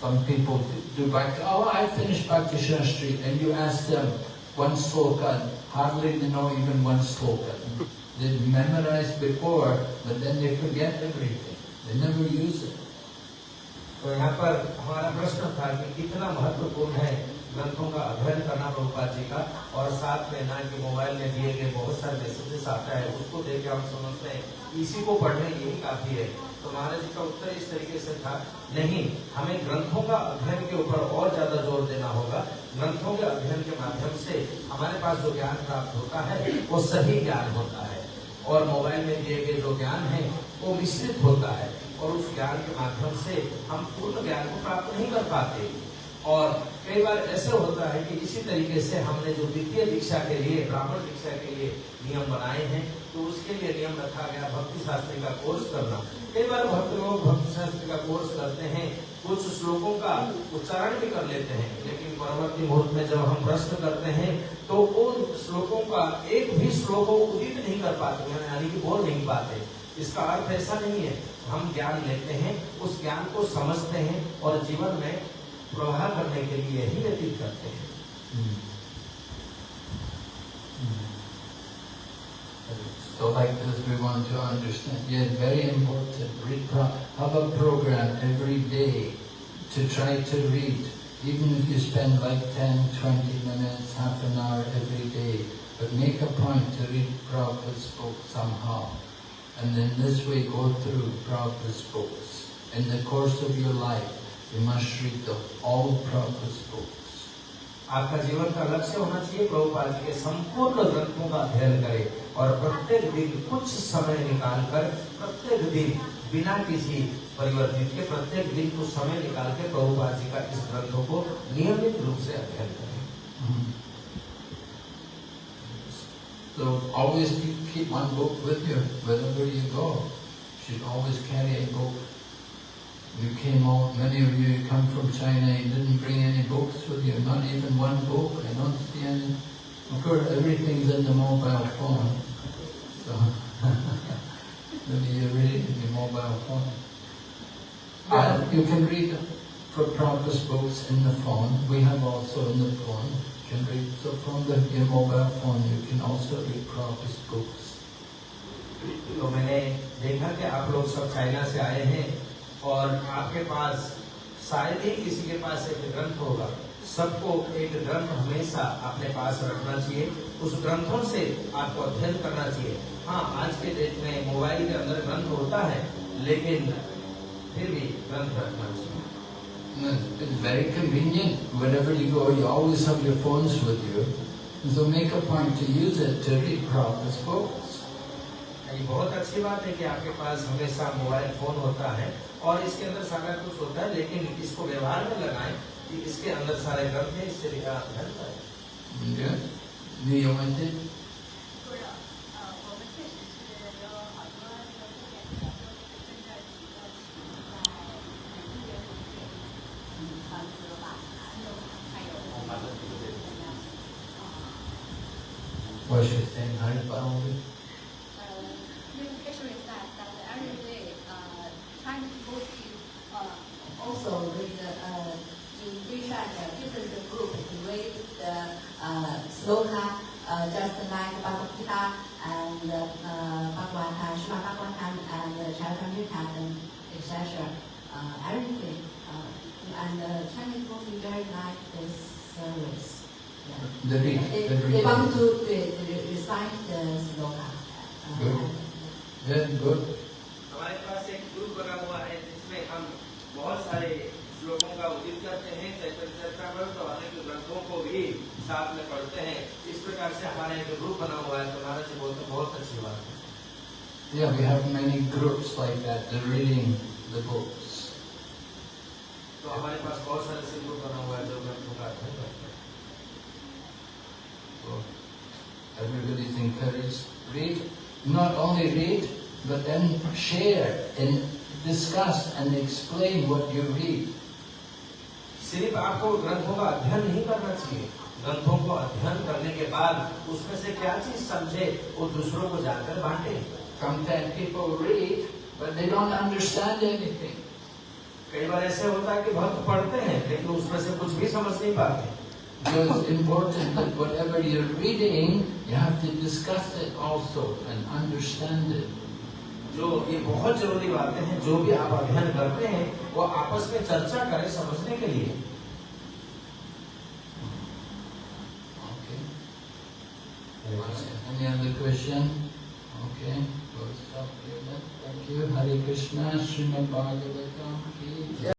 Some people do Bhakti, oh, I finished Bhakti Shastri, and you ask them one sloka, hardly they know even one sloka. They memorized before, but then they forget everything. They never use it. तो यहाँ पर हमारा प्रश्न था कि कितना महत्वपूर्ण है ग्रंथों का अध्ययन करना प्रभुपाद जी का और साथ में ना कि मोबाइल में दिए गए बहुत सारे मैसेजेस आता है, उसको देख के हम समझते हैं। इसी को पढ़ने यही काफ़ी है। तो महाराज जी का उत्तर इस तरीके से था, नहीं, हमें ग्रंथों का अध्ययन के ऊपर और ज़्यादा ज़ोर देना होगा। ग्रंथों के अध्ययन के माध्यम से हमारे पास जो ज्ञान प्राप्त होता है, वो सही ज्ञान होता है। और मोबाइल में दिए गए जो ज्ञान है, वो मिश्रित होता है। और उस ज्ञान के माध्यम से हम पूर्ण ज्ञान को प्राप्त नहीं कर पाते। और कई बार ऐसे होता है कि इसी तरीके से हमने जो द्वितीय दीक्षा के लिए, ब्राह्मण दीक्षा के लिए नियम बनाए हैं तो उसके लिए नियम रखा गया भक्ति शास्त्री का कोर्स करना। कई बार भक्त लोग भक्ति शास्त्री का कोर्स करते हैं, कुछ श्लोकों का उच्चारण भी कर लेते हैं, लेकिन परवर्ती मुहूर्त में जब हम प्रश्न करते हैं तो उन श्लोकों का एक भी श्लोक उदित नहीं कर पाते यानी कि बोल नहीं पाते। इसका अर्थ ऐसा नहीं है, हम ज्ञान लेते हैं, उस ज्ञान को समझते हैं और जीवन में प्रवाह करने के लिए ही व्यतीत करते हैं So like this we want to understand. Yes, very important. Read pro- have a program every day to try to read. Even if you spend like 10, 20 minutes, half an hour every day. But make a point to read Prabhupada's book somehow. And then this way go through Prabhupada's books in the course of your life. You must read the, all Prabhupada's books. आपका जीवन का लक्ष्य होना चाहिए प्रभुपाद जी के संपूर्ण ग्रंथों का अध्ययन करें और प्रत्येक दिन कुछ समय निकाल कर प्रत्येक दिन बिना किसी परिवर्तित के प्रत्येक दिन कुछ समय निकाल के प्रभुपाद जी का इस ग्रंथों को नियमित रूप से अध्ययन करें So always keep, keep one book with you wherever you go. You should always carry a book. You came out, many of you come from China, you didn't bring any books with you, not even one book. I don't see any. Of course, everything's in the mobile phone. So maybe you read it in your mobile phone. Uh, you can read for Prabhupada's books in the phone. We have also in the phone. You can read so from the, your mobile phone. You can also read Prabhupada's books. तो मैंने देखा कि आप लोग सब China से आए हैं और आपके पास शायद ही किसी के पास एक ग्रंथ होगा सबको एक ग्रंथ हमेशा अपने पास रखना चाहिए उस ग्रंथों से आपको अध्ययन करना चाहिए हाँ आज के डेट में मोबाइल के अंदर ग्रंथ होता है लेकिन फिर भी ग्रंथ रखना चाहिए It's very convenient. Whenever you go, you always have your phones with you. So make a point to use it to read proper books. ये बहुत अच्छी बात है कि आपके पास हमेशा मोबाइल फ़ोन होता है और इसके अंदर सारा कुछ होता है लेकिन इसको व्यवहार में लगाएँ कि इसके अंदर सारे ग्रंथ है इससे लिखा अध्ययन करें Yes? Do you want it? ग्रंथों का अध्ययन नहीं करना चाहिए ग्रंथों को अध्ययन करने के बाद उसमें से क्या चीज़ समझे वो दूसरों को जाकर बांटे Sometimes people read, but they don't understand anything. कई बार ऐसे होता है कि भक्त पढ़ते हैं लेकिन उसमें से कुछ भी समझ नहीं पाते So it's important that whatever you're reading, you have to discuss it also and understand it. जो ये बहुत ज़रूरी बातें हैं जो भी आप अध्ययन करते हैं वो आपस में चर्चा करें समझने के लिए Any other question? Okay, we'll stop here then. Thank you. Hare Krishna, Srimad Bhagavatam.